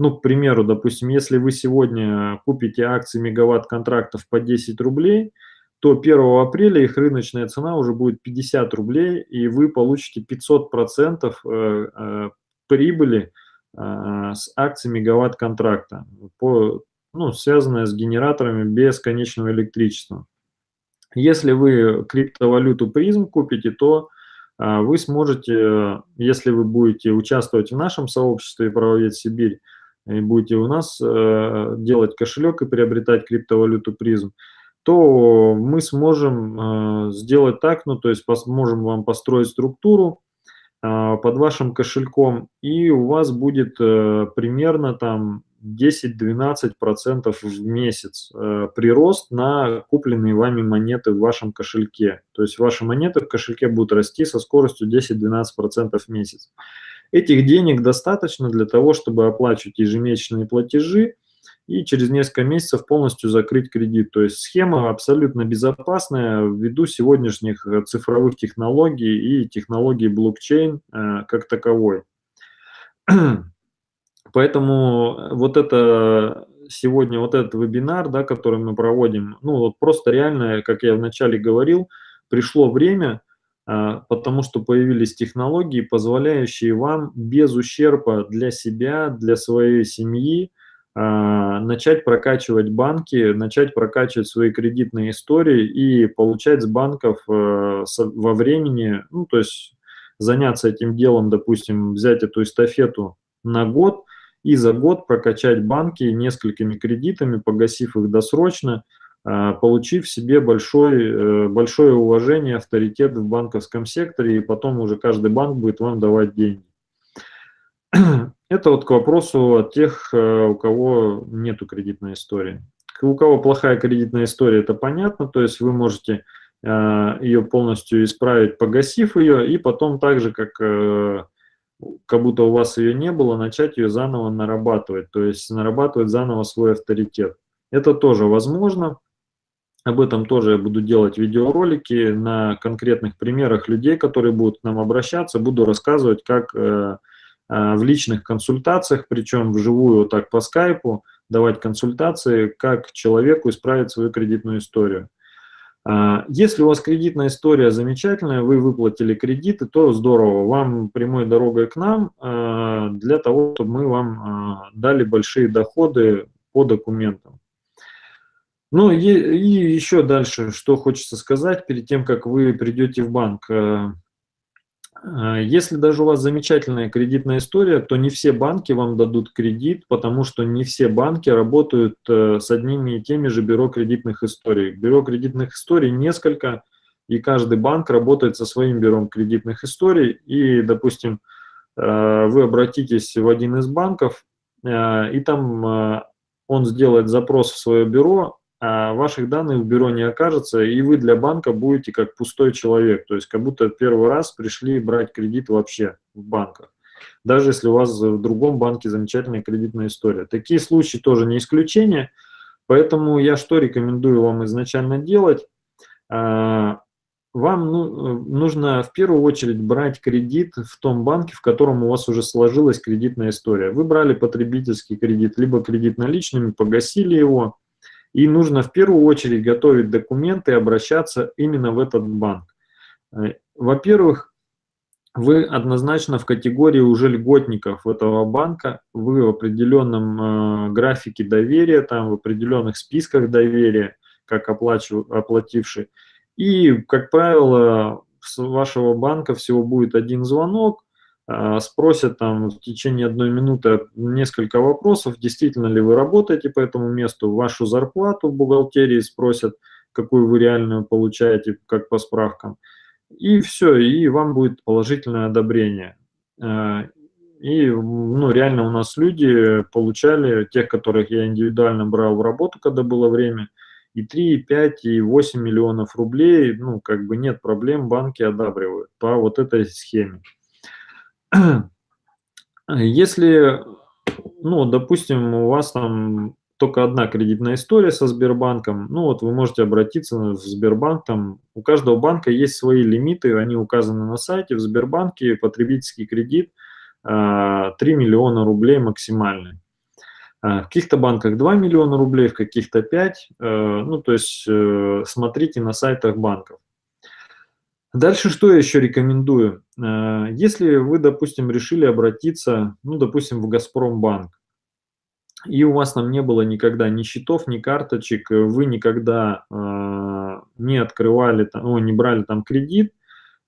Ну, к примеру, допустим, если вы сегодня купите акции мегаватт-контрактов по 10 рублей, то 1 апреля их рыночная цена уже будет 50 рублей, и вы получите 500% э, э, прибыли а, с акций мегаватт-контракта, ну, связанная с генераторами без конечного электричества. Если вы криптовалюту призм купите, то вы сможете, если вы будете участвовать в нашем сообществе «Правовед Сибирь», и будете у нас э, делать кошелек и приобретать криптовалюту призм, то мы сможем э, сделать так, ну то есть можем вам построить структуру, а, под вашим кошельком, и у вас будет э, примерно там 10-12% в месяц э, прирост на купленные вами монеты в вашем кошельке. То есть ваши монеты в кошельке будут расти со скоростью 10-12% в месяц. Этих денег достаточно для того, чтобы оплачивать ежемесячные платежи, и через несколько месяцев полностью закрыть кредит. То есть схема абсолютно безопасная ввиду сегодняшних э, цифровых технологий и технологий блокчейн э, как таковой. [clears throat] Поэтому вот это сегодня вот этот вебинар, да, который мы проводим, ну вот просто реально, как я вначале говорил, пришло время, э, потому что появились технологии, позволяющие вам без ущерба для себя, для своей семьи, а, начать прокачивать банки, начать прокачивать свои кредитные истории и получать с банков э, во времени, ну, то есть заняться этим делом, допустим, взять эту эстафету на год и за год прокачать банки несколькими кредитами, погасив их досрочно, а, получив себе большой, э, большое уважение, авторитет в банковском секторе, и потом уже каждый банк будет вам давать деньги. [clears throat] Это вот к вопросу от тех, э, у кого нету кредитной истории. У кого плохая кредитная история, это понятно, то есть вы можете э, ее полностью исправить, погасив ее, и потом так же, как, как будто у вас ее не было, начать ее заново нарабатывать, то есть нарабатывать заново свой авторитет. Это тоже возможно. Об этом тоже я буду делать видеоролики на конкретных примерах людей, которые будут к нам обращаться. Буду рассказывать, как а, в личных консультациях, причем вживую так по скайпу, давать консультации, как человеку исправить свою кредитную историю. А, если у вас кредитная история замечательная, вы выплатили кредиты, то здорово, вам прямой дорогой к нам а, для того, чтобы мы вам дали большие доходы по документам. Ну и, и еще дальше, что хочется сказать перед тем, как вы придете в банк. Э, э, если даже у вас замечательная кредитная история, то не все банки вам дадут кредит, потому что не все банки работают э, с одними и теми же бюро кредитных историй. Бюро кредитных историй несколько, и каждый банк работает со своим бюро кредитных историй. И, допустим, вы обратитесь в один из банков, и там он сделает запрос в свое бюро, ваших данных в бюро не окажется, и вы для банка будете как пустой человек, то есть как будто первый раз пришли брать кредит вообще в банках, даже если у вас в другом банке замечательная кредитная история. Такие случаи тоже не исключение, поэтому я что рекомендую вам изначально делать? А, вам ну, нужно в первую очередь брать кредит в том банке, в котором у вас уже сложилась кредитная история. Вы брали потребительский кредит, либо кредит наличными, погасили его, и нужно в первую очередь готовить документы и обращаться именно в этот банк. Э, во-первых, вы однозначно в категории уже льготников этого банка, вы в определенном э, графике доверия, там в определенных списках доверия, как оплачив, оплативший. И, как правило, с вашего банка всего будет один звонок, спросят там в течение одной минуты несколько вопросов, действительно ли вы работаете по этому месту, вашу зарплату в бухгалтерии спросят, какую вы реальную получаете, как по справкам. И все, и вам будет положительное одобрение. А, и ну, реально у нас люди получали, тех, которых я индивидуально брал в работу, когда было время, и 3, и 5, и 8 миллионов рублей, ну, как бы нет проблем, банки одабривают по вот этой схеме. Если, ну, допустим, у вас там только одна кредитная история со Сбербанком, ну вот вы можете обратиться в Сбербанк, там у каждого банка есть свои лимиты, они указаны на сайте, в Сбербанке потребительский кредит 3 а, миллиона рублей максимальный. А, в каких-то банках 2 миллиона рублей, в каких-то 5, э, ну то есть э, смотрите на сайтах банков. Дальше что я еще рекомендую? Э, если вы, допустим, решили обратиться, ну, допустим, в Газпромбанк, и у вас там не было никогда ни счетов, ни карточек, вы никогда э, не открывали, там, ну, не брали там кредит,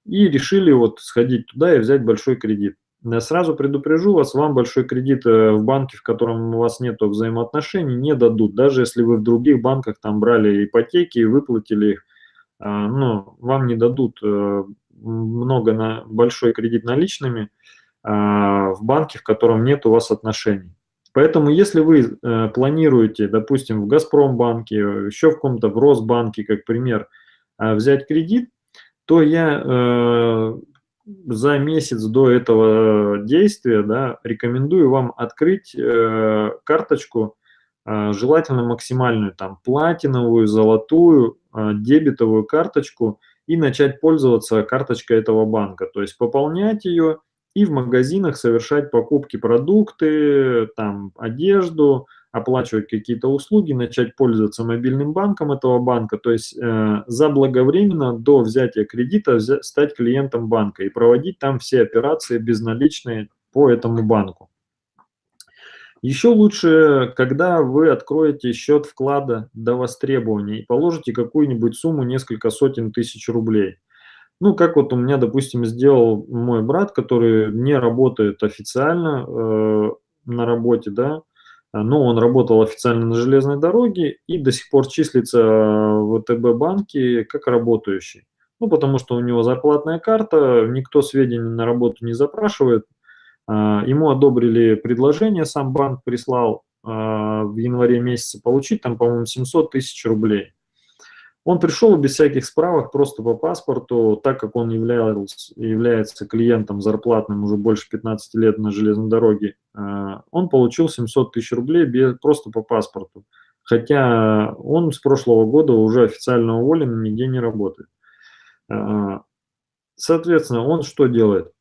и решили вот сходить туда и взять большой кредит. Я сразу предупрежу вас, вам большой кредит э, в банке, в котором у вас нет взаимоотношений, не дадут. Даже если вы в других банках там брали ипотеки и выплатили их, ну, вам не дадут э, много на большой кредит наличными а, в банке, в котором нет у вас отношений. Поэтому если вы э, планируете, допустим, в Газпромбанке, еще в каком-то в Росбанке, как пример, а, взять кредит, то я э, за месяц до этого действия да, рекомендую вам открыть карточку, желательно максимальную, там, платиновую, золотую, а, дебетовую карточку и начать пользоваться карточкой этого банка. То есть пополнять ее и в магазинах совершать покупки продукты, там, одежду, оплачивать какие-то услуги, начать пользоваться мобильным банком этого банка, то есть э, заблаговременно до взятия кредита взять, стать клиентом банка и проводить там все операции безналичные по этому банку. Еще лучше, когда вы откроете счет вклада до востребования и положите какую-нибудь сумму, несколько сотен тысяч рублей. Ну, как вот у меня, допустим, сделал мой брат, который не работает официально э, на работе, да, но он работал официально на железной дороге и до сих пор числится в ВТБ банке как работающий. Ну, потому что у него зарплатная карта, никто сведения на работу не запрашивает, ему одобрили предложение, сам банк прислал а, в январе месяце получить, там, по-моему, 700 тысяч рублей. Он пришел без всяких справок, просто по паспорту, так как он являлся, является клиентом зарплатным уже больше 15 лет на железной дороге, а, он получил 700 тысяч рублей без, просто по паспорту. Хотя он с прошлого года уже официально уволен, нигде не работает. Соответственно, он что делает?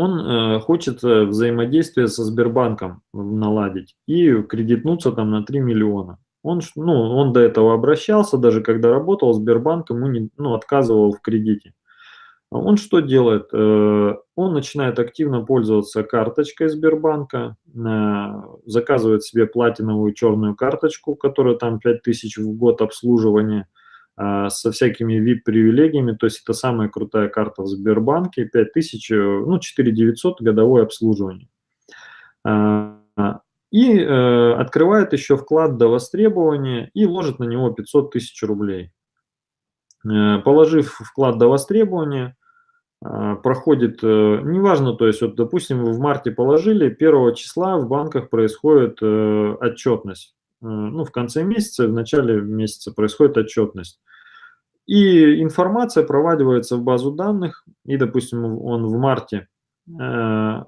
Он э, хочет э, взаимодействие со Сбербанком наладить и кредитнуться там на 3 миллиона. Он, ну, он до этого обращался, даже когда работал, Сбербанк ему не, ну, отказывал в кредите. Он что делает? Э, он начинает активно пользоваться карточкой Сбербанка, заказывает себе платиновую черную карточку, которая там 5000 в год обслуживания, со всякими VIP-привилегиями, то есть это самая крутая карта в Сбербанке, 5000, ну 4900 годовое обслуживание. И открывает еще вклад до востребования и ложит на него 500 тысяч рублей. Положив вклад до востребования, проходит, э, неважно, то есть, вот, допустим, вы в марте положили, 1 числа в банках происходит э, отчетность. Ну, в конце месяца, в начале месяца происходит отчетность. И информация проводится в базу данных, и, допустим, он в марте э,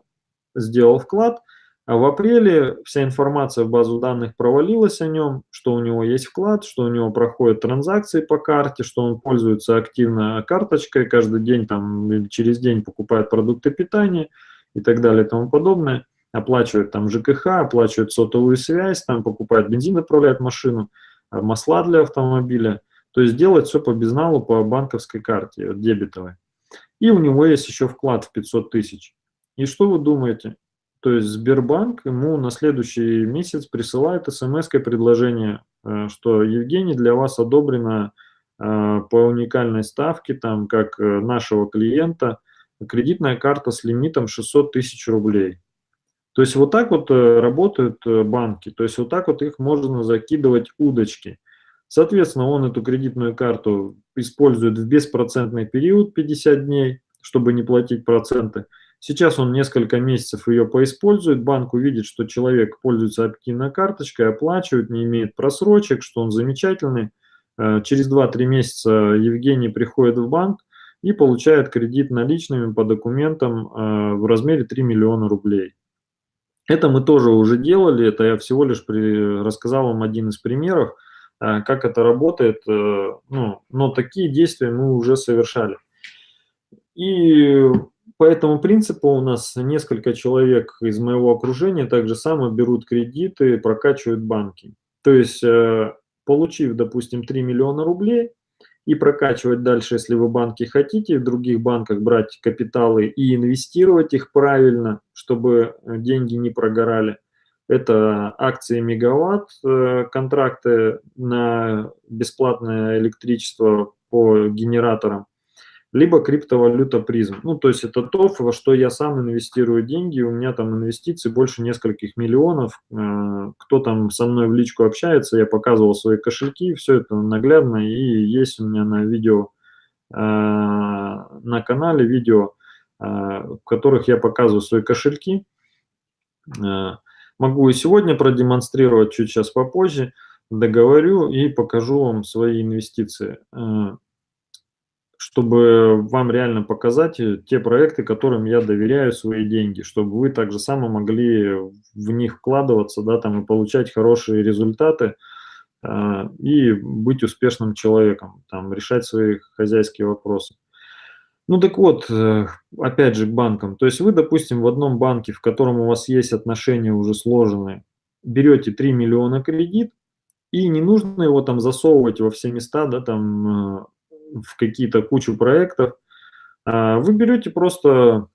сделал вклад, а в апреле вся информация в базу данных провалилась о нем, что у него есть вклад, что у него проходят транзакции по карте, что он пользуется активно карточкой, каждый день там через день покупает продукты питания и так далее и тому подобное, оплачивает там ЖКХ, оплачивает сотовую связь, там покупает бензин, отправляет машину, а, масла для автомобиля, то есть делает все по безналу, по банковской карте, дебетовой. И у него есть еще вклад в 500 тысяч. И что вы думаете? То есть Сбербанк ему на следующий месяц присылает смс-предложение, э, что Евгений, для вас одобрено э, по уникальной ставке, там, как э, нашего клиента, кредитная карта с лимитом 600 тысяч рублей. То есть вот так вот работают банки, то есть вот так вот их можно закидывать удочки. Соответственно, он эту кредитную карту использует в беспроцентный период 50 дней, чтобы не платить проценты. Сейчас он несколько месяцев ее поиспользует, банк увидит, что человек пользуется активной карточкой, оплачивает, не имеет просрочек, что он замечательный. Э, через 2-3 месяца Евгений приходит в банк и получает кредит наличными по документам э, в размере 3 миллиона рублей. Это мы тоже уже делали, это я всего лишь при, рассказал вам один из примеров, э, как это работает, ну, но такие действия мы уже совершали. И по этому принципу у нас несколько человек из моего окружения также само берут кредиты, прокачивают банки. То есть, э, получив, допустим, 3 миллиона рублей, и прокачивать дальше, если вы банки хотите, в других банках брать капиталы и инвестировать их правильно, чтобы деньги не прогорали. Это акции мегаватт, э, контракты на бесплатное электричество по генераторам либо криптовалюта призм. Ну, то есть это то, во что я сам инвестирую деньги, у меня там инвестиции больше нескольких миллионов. Э, кто там со мной в личку общается, я показывал свои кошельки, все это наглядно и есть у меня на видео, э, на канале видео, э, в которых я показываю свои кошельки. Могу и сегодня продемонстрировать, чуть сейчас попозже, договорю и покажу вам свои инвестиции чтобы вам реально показать э, те проекты, которым я доверяю свои деньги, чтобы вы так же само могли в них вкладываться, да, там и получать хорошие результаты э, и быть успешным человеком, там, решать свои хозяйские вопросы. Ну так вот, э, опять же к банкам. То есть вы, допустим, в одном банке, в котором у вас есть отношения уже сложенные, берете 3 миллиона кредит, и не нужно его там засовывать во все места, да, там э, в какие-то кучу проектов, а, вы берете просто,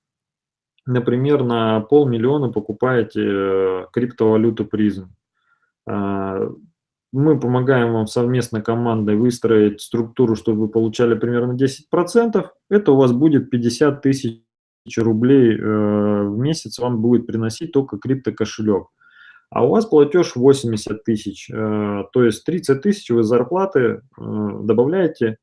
например, на полмиллиона покупаете э, криптовалюту призм. А, мы помогаем вам совместно командой выстроить структуру, чтобы вы получали примерно 10%. Это у вас будет 50 тысяч рублей э, в месяц вам будет приносить только криптокошелек. А у вас платеж 80 тысяч, э, то есть 30 тысяч вы зарплаты добавляете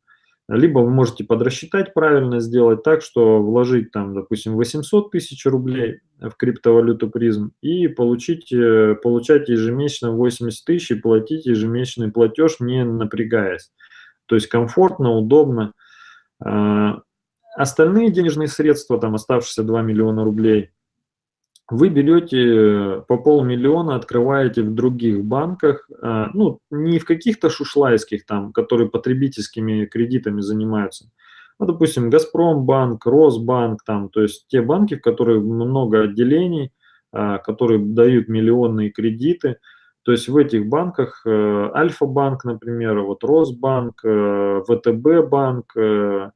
либо вы можете подрасчитать правильно, сделать так, что вложить там, допустим, 800 тысяч рублей в криптовалюту призм и получить, э, получать ежемесячно 80 тысяч и платить ежемесячный платеж, не напрягаясь. То есть комфортно, удобно. А, остальные денежные средства, там оставшиеся 2 миллиона рублей, вы берете по полмиллиона, открываете в других банках, а, ну, не в каких-то шушлайских там, которые потребительскими кредитами занимаются, ну, допустим, Газпромбанк, Росбанк, там, то есть те банки, в которых много отделений, а, которые дают миллионные кредиты, то есть в этих банках э, Альфа-банк, например, вот Росбанк, э, ВТБ банк, э,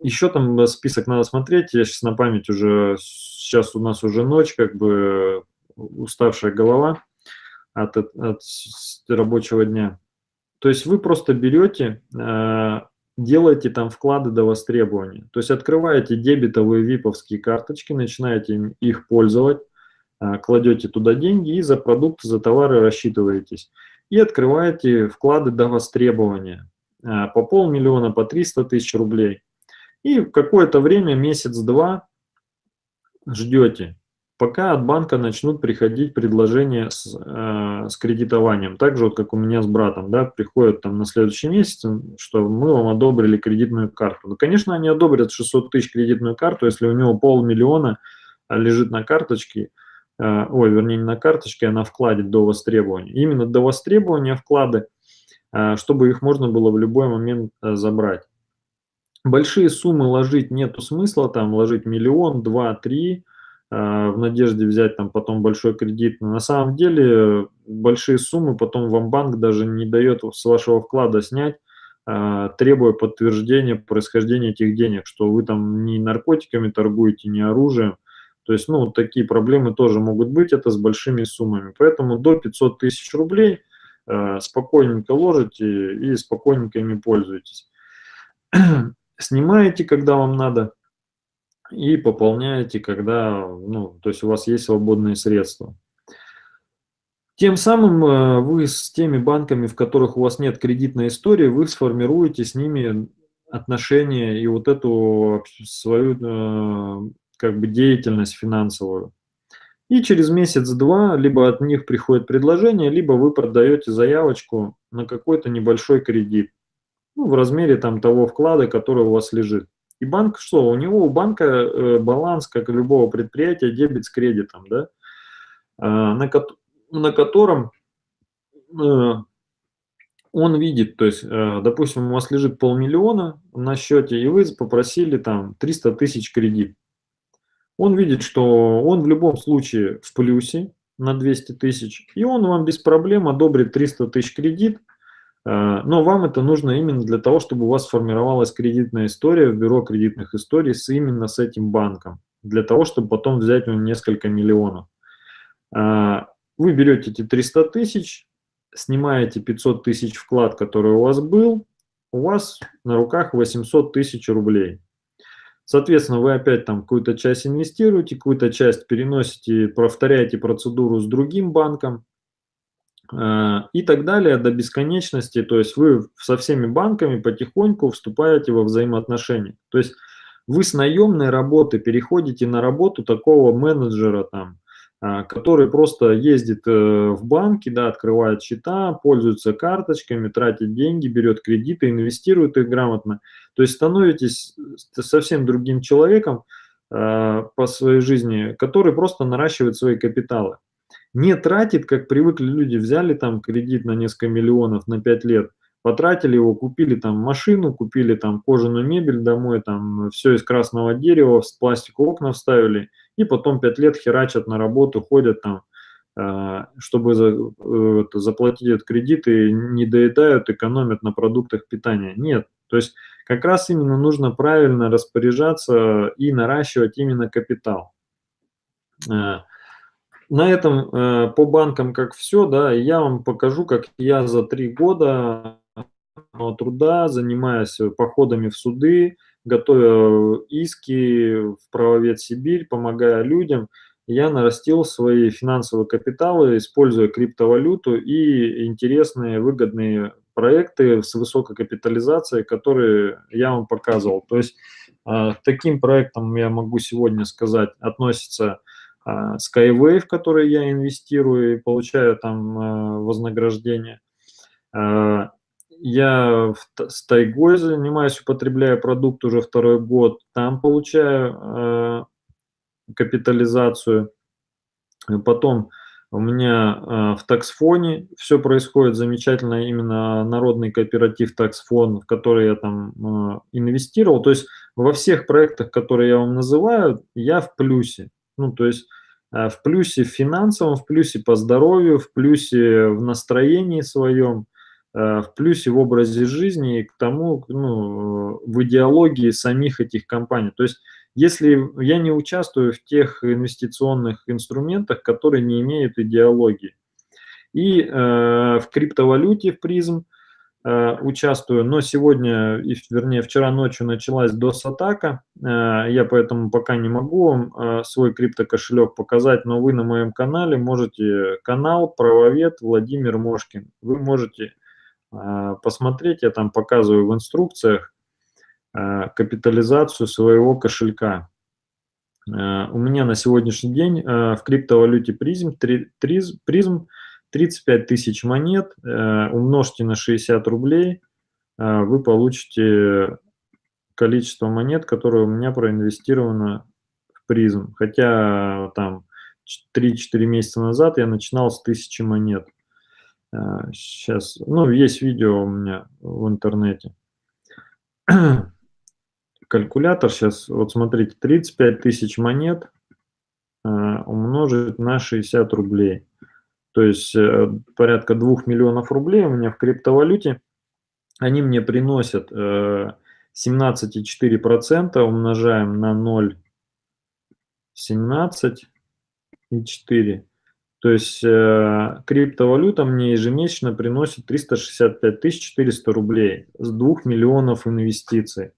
еще там список надо смотреть, я сейчас на память уже, сейчас у нас уже ночь, как бы уставшая голова от, от, от рабочего дня. То есть вы просто берете, э, делаете там вклады до востребования. То есть открываете дебетовые виповские карточки, начинаете их пользовать, э, кладете туда деньги и за продукты, за товары рассчитываетесь. И открываете вклады до востребования э, по полмиллиона, по 300 тысяч рублей. И какое-то время, месяц-два, ждете пока от банка начнут приходить предложения с, э, с кредитованием. Так же, вот как у меня с братом, да, приходят там на следующий месяц, что мы вам одобрили кредитную карту. Ну, конечно, они одобрят 600 тысяч кредитную карту, если у него полмиллиона лежит на карточке, э, ой, вернее, не на карточке, а на вкладе до востребования. Именно до востребования вклады, э, чтобы их можно было в любой момент э, забрать. Большие суммы ложить нету смысла, там ложить миллион, два, три, Э, в надежде взять там потом большой кредит. Но на самом деле большие суммы потом вам банк даже не дает с вашего вклада снять, э, требуя подтверждения происхождения этих денег, что вы там не наркотиками торгуете, не оружием. То есть, ну, такие проблемы тоже могут быть, это с большими суммами. Поэтому до 500 тысяч рублей э, спокойненько ложите и спокойненько ими пользуетесь. [clears throat] Снимаете, когда вам надо, и пополняете, когда, ну, то есть у вас есть свободные средства. Тем самым э, вы с теми банками, в которых у вас нет кредитной истории, вы сформируете с ними отношения и вот эту свою э, как бы деятельность финансовую. И через месяц-два либо от них приходит предложение, либо вы продаете заявочку на какой-то небольшой кредит ну, в размере там того вклада, который у вас лежит. И банк что? У него у банка э, баланс, как и любого предприятия, дебет с кредитом, да, а, на, ко на котором э, он видит, то есть, э, допустим, у вас лежит полмиллиона на счете, и вы попросили там 300 тысяч кредит. Он видит, что он в любом случае в плюсе на 200 тысяч, и он вам без проблем одобрит 300 тысяч кредит, Э, но вам это нужно именно для того, чтобы у вас сформировалась кредитная история в бюро кредитных историй с именно с этим банком, для того, чтобы потом взять у него несколько миллионов. Э, вы берете эти 300 тысяч, снимаете 500 тысяч вклад, который у вас был, у вас на руках 800 тысяч рублей. Соответственно, вы опять там какую-то часть инвестируете, какую-то часть переносите, повторяете процедуру с другим банком, Э, и так далее до бесконечности. То есть вы со всеми банками потихоньку вступаете во взаимоотношения. То есть вы с наемной работы переходите на работу такого менеджера, там, э, который просто ездит э, в банки, да, открывает счета, пользуется карточками, тратит деньги, берет кредиты, инвестирует их грамотно. То есть становитесь совсем другим человеком по своей жизни, который просто наращивает свои капиталы не тратит, как привыкли люди, взяли там кредит на несколько миллионов на 5 лет, потратили его, купили там машину, купили там кожаную мебель домой, там все из красного дерева, с пластику окна вставили, и потом 5 лет херачат на работу, ходят там, э, чтобы э, заплатить этот кредит и не доедают, экономят на продуктах питания. Нет, то есть как раз именно нужно правильно распоряжаться и наращивать именно капитал. Э, на этом э, по банкам как все, да, я вам покажу, как я за три года труда, занимаясь походами в суды, готовя иски в правовед Сибирь, помогая людям, я нарастил свои финансовые капиталы, используя криптовалюту и интересные выгодные проекты с высокой капитализацией, которые я вам показывал. То есть э, таким проектом я могу сегодня сказать относится Skyway, в который я инвестирую и получаю там а, вознаграждение. А, я с тайгой занимаюсь, употребляю продукт уже второй год, там получаю капитализацию. Потом у меня в таксфоне все происходит замечательно, именно народный кооператив таксфон, в который я там инвестировал. То есть во всех проектах, которые я вам называю, я в плюсе. Ну, то есть э, в плюсе в финансовом, в плюсе по здоровью, в плюсе в настроении своем. э, в плюсе в образе жизни и к тому, ну, в идеологии самих этих компаний. То есть если я не участвую в тех инвестиционных инструментах, которые не имеют идеологии. И э, в криптовалюте в призм участвую, но сегодня, вернее вчера ночью началась DOS-атака, э, я поэтому пока не могу вам э, свой криптокошелек показать, но вы на моем канале можете, канал правовед Владимир Мошкин, вы можете э, посмотреть, я там показываю в инструкциях, Э, капитализацию своего кошелька. Э, у меня на сегодняшний день э, в криптовалюте призм, призм 35 тысяч монет, умножьте на 60 рублей, вы получите количество монет, которое у меня проинвестировано в призм. Хотя там 3-4 месяца назад я начинал с 1000 монет. Сейчас, ну, есть видео у меня в интернете [clears throat] калькулятор сейчас, вот смотрите, 35 тысяч монет э, умножить на 60 рублей. То есть э, порядка 2 миллионов рублей у меня в криптовалюте. Они мне приносят э, 17,4%, умножаем на 0,17,4. То есть э, криптовалюта мне ежемесячно приносит 365 400 рублей с 2 миллионов инвестиций.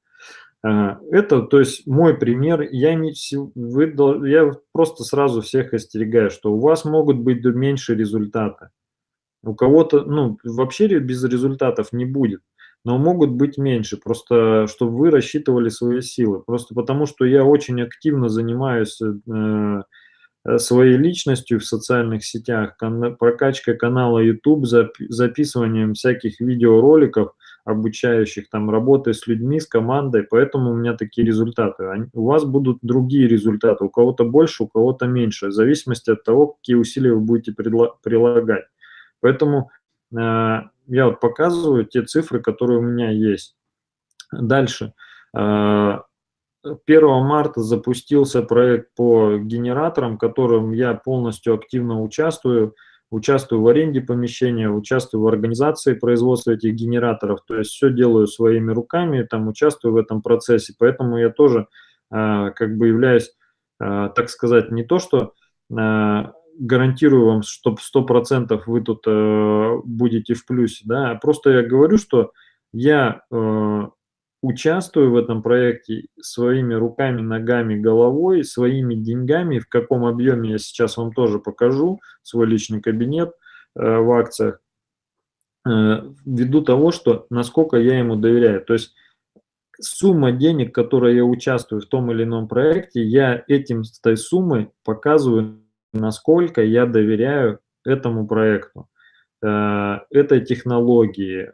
Это, то есть, мой пример, я, не, вы, я просто сразу всех остерегаю, что у вас могут быть меньше результаты. У кого-то, ну, вообще без результатов не будет, но могут быть меньше, просто чтобы вы рассчитывали свои силы. Просто потому, что я очень активно занимаюсь э, Э, своей личностью в социальных сетях, прокачкой канала YouTube, записыванием всяких видеороликов, обучающих там работой с людьми, с командой, поэтому у меня такие результаты. У вас будут другие результаты, у кого-то больше, у кого-то меньше, в зависимости от того, какие усилия вы будете прилагать. Поэтому э, я вот показываю те цифры, которые у меня есть. Дальше. Э, 1 марта запустился проект по генераторам, в котором я полностью активно участвую. Участвую в аренде помещения, участвую в организации производства этих генераторов. То есть все делаю своими руками, там участвую в этом процессе. Поэтому я тоже э, как бы являюсь, э, так сказать, не то что э, гарантирую вам, что 100% вы тут э, будете в плюсе, да, просто я говорю, что я э, участвую в этом проекте своими руками, ногами, головой, своими деньгами, в каком объеме я сейчас вам тоже покажу, свой личный кабинет э, в акциях, э, ввиду того, что насколько я ему доверяю. То есть сумма денег, которой я участвую в том или ином проекте, я этим, с этой суммой показываю, насколько я доверяю этому проекту, э, этой технологии,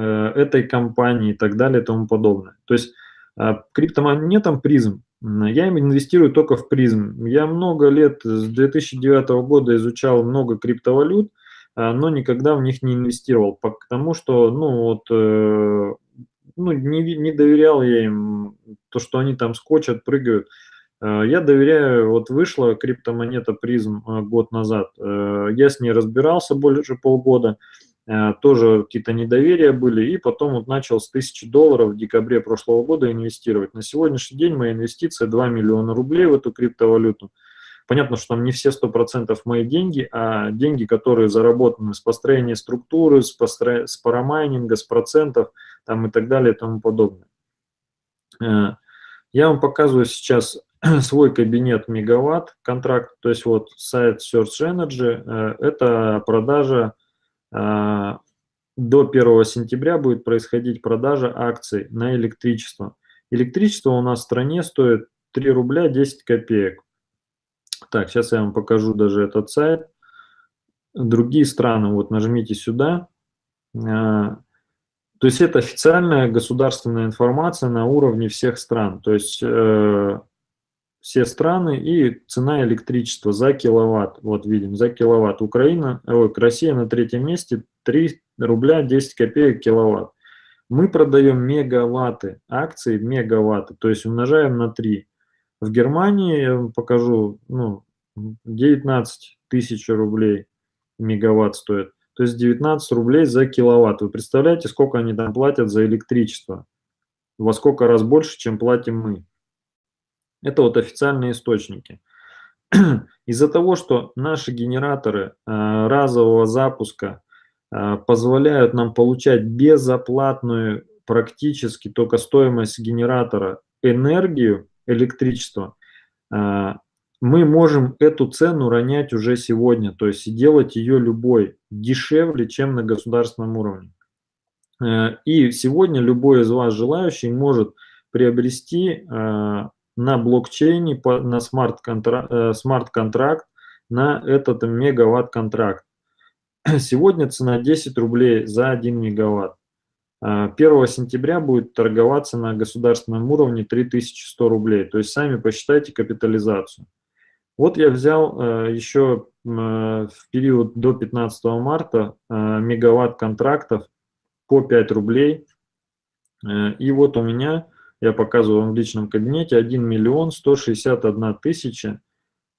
этой компании и так далее и тому подобное. То есть э, криптомонетам призм, я им инвестирую только в призм. Я много лет, с 2009 года изучал много криптовалют, э, но никогда в них не инвестировал, потому что, ну, вот, ну, не, не доверял я им, то, что они там скочат, прыгают. Я доверяю, вот вышла криптомонета призм год назад, я с ней разбирался больше полгода, Э, тоже какие-то недоверия были, и потом вот начал с 1000 долларов в декабре прошлого года инвестировать. На сегодняшний день моя инвестиция 2 миллиона рублей в эту криптовалюту. Понятно, что там не все 100% мои деньги, а деньги, которые заработаны с построения структуры, с, постро... с парамайнинга, с процентов там, и так далее и тому подобное. Э, я вам показываю сейчас [clears throat] свой кабинет мегаватт контракт, то есть вот сайт Search Energy, э, это продажа до 1 сентября будет происходить продажа акций на электричество. Электричество у нас в стране стоит 3 рубля 10 копеек. Так, сейчас я вам покажу даже этот сайт. Другие страны, вот нажмите сюда. А, то есть это официальная государственная информация на уровне всех стран. То есть э, все страны и цена электричества за киловатт. Вот видим, за киловатт. Украина, ой, Россия на третьем месте 3 рубля 10 копеек киловатт. Мы продаем мегаватты, акции мегаватты, то есть умножаем на 3. В Германии, я вам покажу, ну, 19 тысяч рублей мегаватт стоит. то есть 19 рублей за киловатт. Вы представляете, сколько они там платят за электричество? Во сколько раз больше, чем платим мы. Это вот официальные источники. [clears throat] Из-за того, что наши генераторы э, разового запуска э, позволяют нам получать безоплатную практически только стоимость генератора энергию, электричество, э, мы можем эту цену ронять уже сегодня, то есть делать ее любой дешевле, чем на государственном уровне. И сегодня любой из вас желающий может приобрести на блокчейне, на э, смарт-контракт на этот мегаватт-контракт. [clears throat] Сегодня цена 10 рублей за 1 мегаватт. 1 а, сентября будет торговаться на государственном уровне 3100 рублей. То есть сами посчитайте капитализацию. Вот я взял э, еще э, в период до 15 марта мегаватт контрактов по 5 рублей. И вот у меня я показываю вам в личном кабинете, 1 миллион 161 тысяча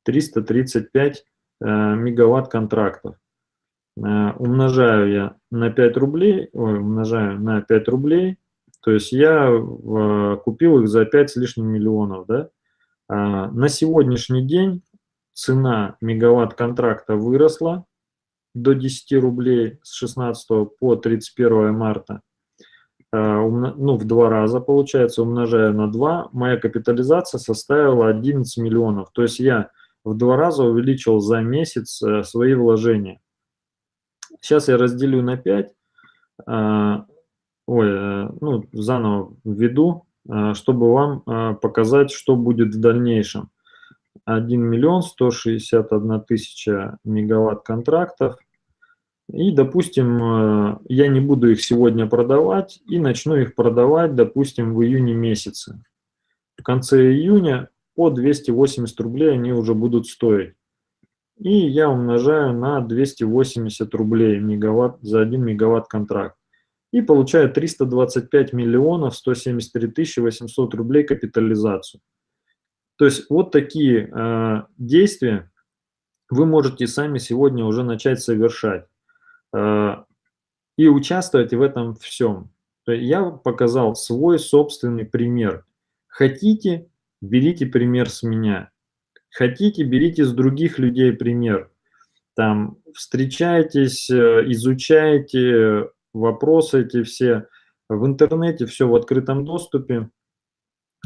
335 э, мегаватт контрактов. Э, умножаю я на 5 рублей, ой, умножаю на 5 рублей, то есть я э, купил их за 5 с лишним миллионов. Да? А, на сегодняшний день цена мегаватт контракта выросла до 10 рублей с 16 по 31 марта. Э, ну, в два раза, получается, умножая на 2, моя капитализация составила 11 миллионов. То есть я в два раза увеличил за месяц э, свои вложения. Сейчас я разделю на 5, э, ой, ну, заново введу, чтобы вам показать, что будет в дальнейшем. 1 миллион 161 тысяча мегаватт контрактов и, допустим, э, я не буду их сегодня продавать и начну их продавать, допустим, в июне месяце. В конце июня по 280 рублей они уже будут стоить. И я умножаю на 280 рублей мегаватт, за 1 мегаватт контракт. И получаю 325 миллионов 173 тысячи 800 рублей капитализацию. То есть вот такие э, действия вы можете сами сегодня уже начать совершать. Э, и участвовать в этом всем. Я показал свой собственный пример. Хотите, берите пример с меня. Хотите, берите с других людей пример. Там встречайтесь, э, изучайте вопросы эти все в интернете, все в открытом доступе.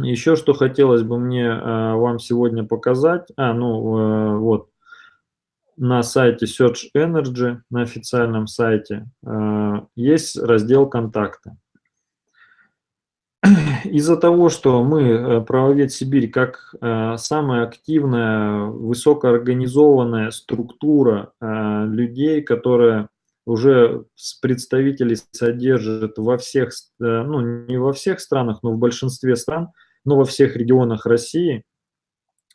Еще что хотелось бы мне э, вам сегодня показать. А, ну вот, на сайте Search Energy, на официальном сайте, э, есть раздел «Контакты». [clears throat] Из-за того, что мы, э, Правовед Сибирь, как э, самая активная, высокоорганизованная структура людей, которая уже представителей содержит во всех, ну не во всех странах, но в большинстве стран, но во всех регионах России,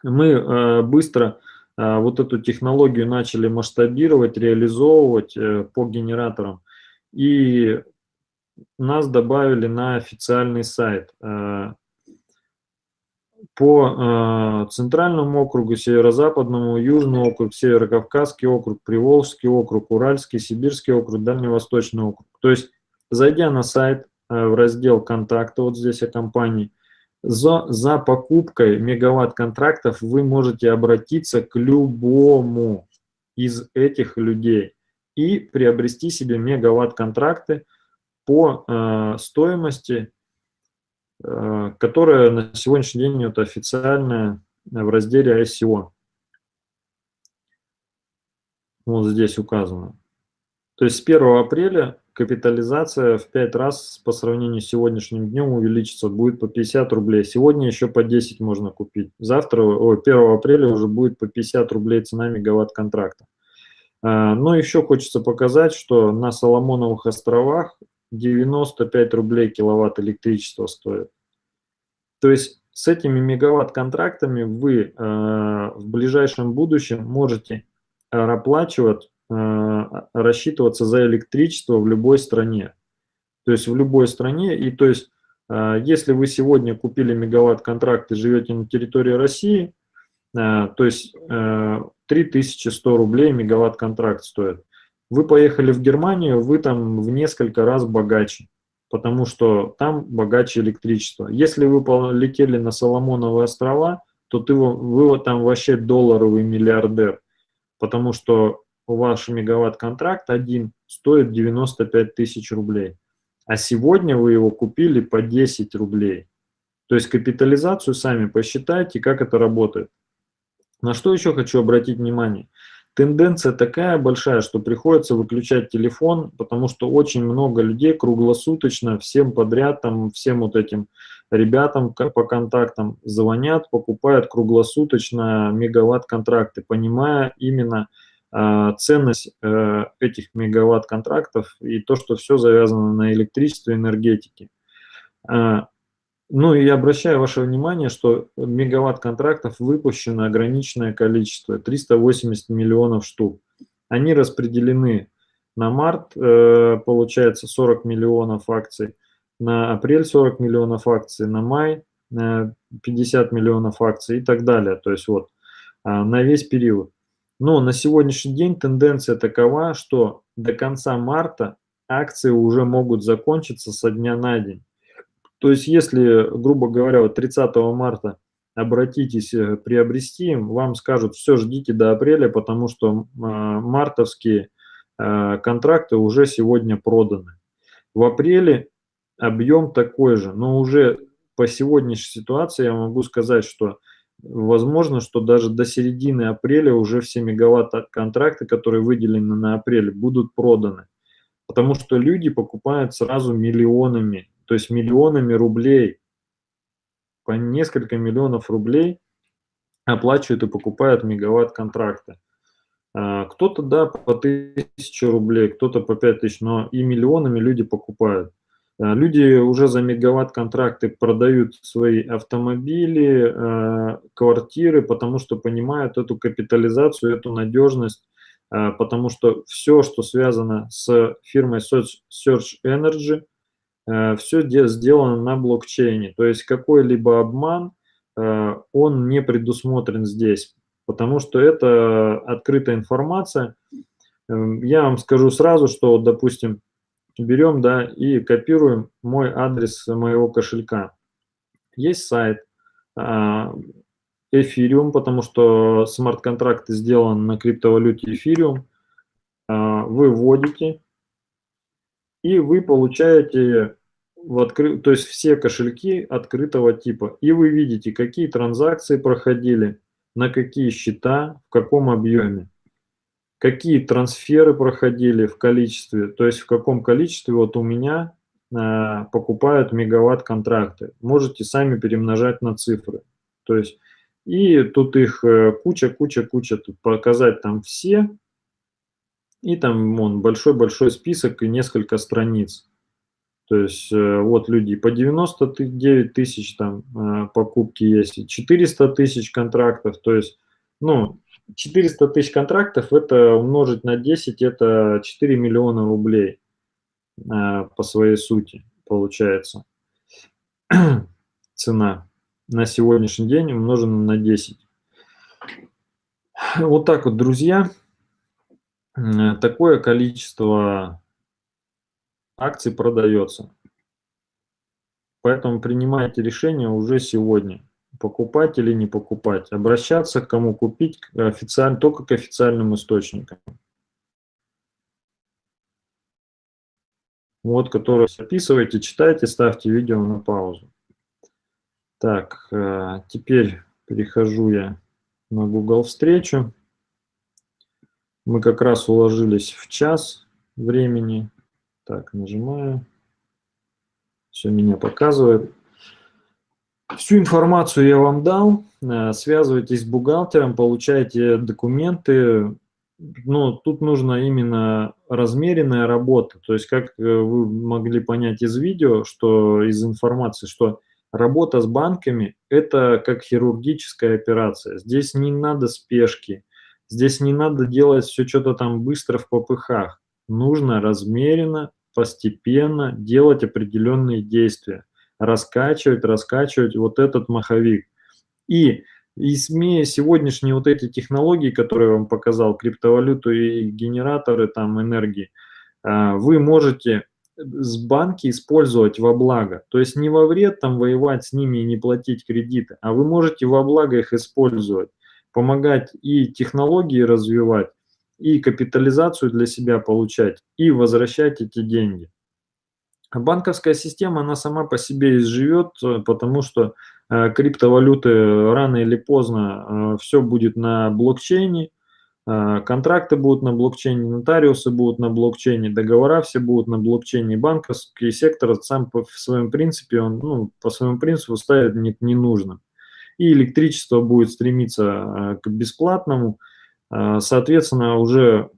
мы быстро вот эту технологию начали масштабировать, реализовывать э, по генераторам. И нас добавили на официальный сайт. А, по а, Центральному округу, Северо-Западному, Южный округ, Северо-Кавказский округ, Приволжский округ, Уральский, Сибирский округ, Дальневосточный округ. То есть, зайдя на сайт в раздел «Контакты», вот здесь о компании, за, за покупкой мегаватт-контрактов вы можете обратиться к любому из этих людей и приобрести себе мегаватт-контракты по э, стоимости, э, которая на сегодняшний день это официальная в разделе ICO. Вот здесь указано. То есть с 1 апреля капитализация в 5 раз по сравнению с сегодняшним днем увеличится, будет по 50 рублей. Сегодня еще по 10 можно купить. Завтра, о, 1 апреля уже будет по 50 рублей цена мегаватт контракта. А, но еще хочется показать, что на Соломоновых островах 95 рублей киловатт электричества стоит. То есть с этими мегаватт-контрактами вы э, в ближайшем будущем можете оплачивать рассчитываться за электричество в любой стране. То есть в любой стране. И то есть э, если вы сегодня купили мегаватт-контракт и живете на территории России, э, то есть 3100 рублей мегаватт-контракт стоит. Вы поехали в Германию, вы там в несколько раз богаче, потому что там богаче электричество. Если вы полетели на Соломоновые острова, то ты, вы там вообще долларовый миллиардер, потому что ваш мегаватт-контракт один стоит 95 тысяч рублей, а сегодня вы его купили по 10 рублей. То есть капитализацию сами посчитайте, как это работает. На что еще хочу обратить внимание. Тенденция такая большая, что приходится выключать телефон, потому что очень много людей круглосуточно, всем подряд, там, всем вот этим ребятам по контактам звонят, покупают круглосуточно мегаватт-контракты, понимая именно ценность э, этих мегаватт-контрактов и то, что все завязано на электричестве энергетике. Э, ну и обращаю ваше внимание, что мегаватт контрактов выпущено ограниченное количество, 380 миллионов штук. Они распределены на март, э, получается 40 миллионов акций, на апрель 40 миллионов акций, на май 50 э, миллионов акций и так далее. То есть вот а, на весь период. Но на сегодняшний день тенденция такова, что до конца марта акции уже могут закончиться со дня на день. То есть, если, грубо говоря, вот 30 марта обратитесь э, приобрести, вам скажут, все, ждите до апреля, потому что а, мартовские а, контракты уже сегодня проданы. В апреле объем такой же, но уже по сегодняшней ситуации я могу сказать, что возможно, что даже до середины апреля уже все мегаватт-контракты, которые выделены на апрель, будут проданы. Потому что люди покупают сразу миллионами то есть миллионами рублей, по несколько миллионов рублей оплачивают и покупают мегаватт-контракты. А, кто-то, да, по тысячу рублей, кто-то по пять тысяч, но и миллионами люди покупают. А, люди уже за мегаватт-контракты продают свои автомобили, а, квартиры, потому что понимают эту капитализацию, эту надежность, потому что все, что связано с фирмой Search Energy – Э, все сделано на блокчейне. То есть какой-либо обман, э, он не предусмотрен здесь, потому что это открытая информация. Эм, я вам скажу сразу, что, допустим, берем да, и копируем мой адрес моего кошелька. Есть сайт Ethereum, потому что смарт-контракты сделаны на криптовалюте Ethereum. Вы вводите и вы получаете в откры... то есть все кошельки открытого типа. И вы видите, какие транзакции проходили, на какие счета, в каком объеме, какие трансферы проходили в количестве, то есть в каком количестве вот у меня э, покупают мегаватт-контракты. Можете сами перемножать на цифры. То есть и тут их куча, куча, куча, тут показать там все, и там он большой-большой список и несколько страниц. То есть э, вот люди по 99 тысяч там э, покупки есть, 400 тысяч контрактов. То есть, ну, 400 тысяч контрактов это умножить на 10, это 4 миллиона рублей э, по своей сути получается. [clears throat] Цена на сегодняшний день умножена на 10. Вот так вот, друзья. Э, такое количество акций продается. Поэтому принимайте решение уже сегодня, покупать или не покупать, обращаться к кому купить, официально, только к официальным источникам. Вот, которые записывайте, читайте, ставьте видео на паузу. Так, э, теперь перехожу я на Google встречу. Мы как раз уложились в час времени. Так, нажимаю. Все меня показывает. Всю информацию я вам дал. Э, связывайтесь с бухгалтером, получайте документы. Но тут нужно именно размеренная работа. То есть, как э, вы могли понять из видео, что из информации, что работа с банками – это как хирургическая операция. Здесь не надо спешки Здесь не надо делать все что-то там быстро в попыхах. Нужно размеренно, постепенно делать определенные действия. Раскачивать, раскачивать вот этот маховик. И И имея сегодняшние вот эти технологии, которые я вам показал, криптовалюту и генераторы там энергии, а, вы можете с банки использовать во благо. То есть не во вред там воевать с ними и не платить кредиты, а вы можете во благо их использовать, помогать и технологии развивать, и капитализацию для себя получать, и возвращать эти деньги. Банковская система, она сама по себе изживет, э, потому что э, криптовалюты рано или поздно э, все будет на блокчейне, контракты будут на блокчейне, нотариусы будут на блокчейне, договора все будут на блокчейне, банковский сектор сам по своему принципе, он ну, по своему принципу ставит не, не нужно. И электричество будет стремиться к бесплатному, соответственно, уже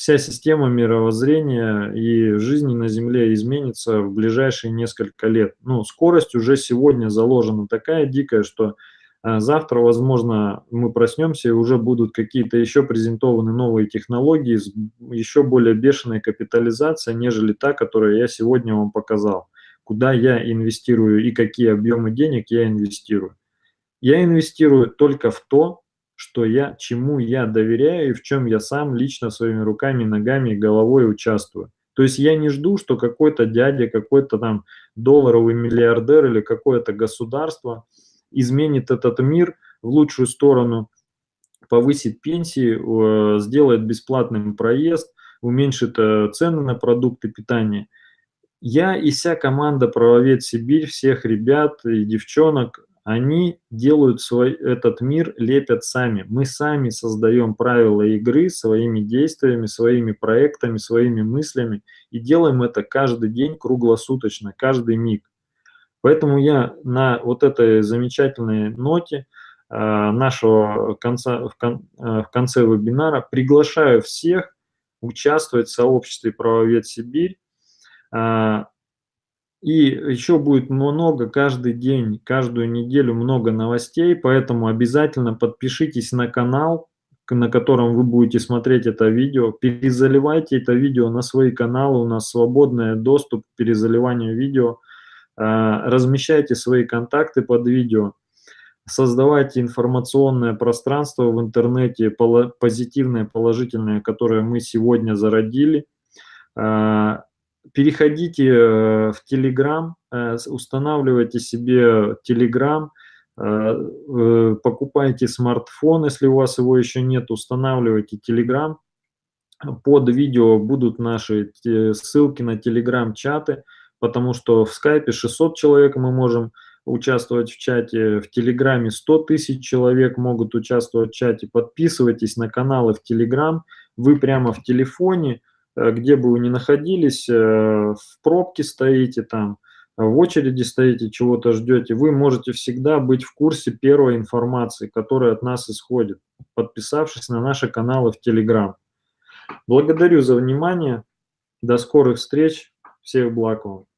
вся система мировоззрения и жизни на Земле изменится в ближайшие несколько лет. Ну, скорость уже сегодня заложена такая дикая, что а, завтра, возможно, мы проснемся и уже будут какие-то еще презентованы новые технологии с еще более бешеной капитализацией, нежели та, которую я сегодня вам показал. Куда я инвестирую и какие объемы денег я инвестирую. Я инвестирую только в то, что я, чему я доверяю и в чем я сам лично своими руками, ногами и головой участвую. То есть я не жду, что какой-то дядя, какой-то там долларовый миллиардер или какое-то государство изменит этот мир в лучшую сторону, повысит пенсии, сделает бесплатным проезд, уменьшит э, цены на продукты питания. Я и вся команда «Правовед Сибирь», всех ребят и девчонок они делают свой, этот мир, лепят сами. Мы сами создаем правила игры своими действиями, своими проектами, своими мыслями и делаем это каждый день круглосуточно, каждый миг. Поэтому я на вот этой замечательной ноте э, нашего конца, в, кон, э, в конце вебинара приглашаю всех участвовать в сообществе «Правовед Сибирь». Э, и еще будет много каждый день, каждую неделю много новостей, поэтому обязательно подпишитесь на канал, на котором вы будете смотреть это видео. Перезаливайте это видео на свои каналы, у нас свободный доступ к перезаливанию видео. А, размещайте свои контакты под видео. Создавайте информационное пространство в интернете, позитивное, положительное, которое мы сегодня зародили а, переходите э, в Telegram, э, устанавливайте себе Telegram, э, покупайте смартфон, если у вас его еще нет, устанавливайте Telegram. Под видео будут наши ссылки на Telegram-чаты, потому что в скайпе 600 человек мы можем участвовать в чате, в Телеграме 100 тысяч человек могут участвовать в чате. Подписывайтесь на каналы в Телеграм, вы прямо в телефоне, где бы вы ни находились, э, в пробке стоите там, в очереди стоите, чего-то ждете, вы можете всегда быть в курсе первой информации, которая от нас исходит, подписавшись на наши каналы в Telegram. Благодарю за внимание. До скорых встреч. Всех благ вам.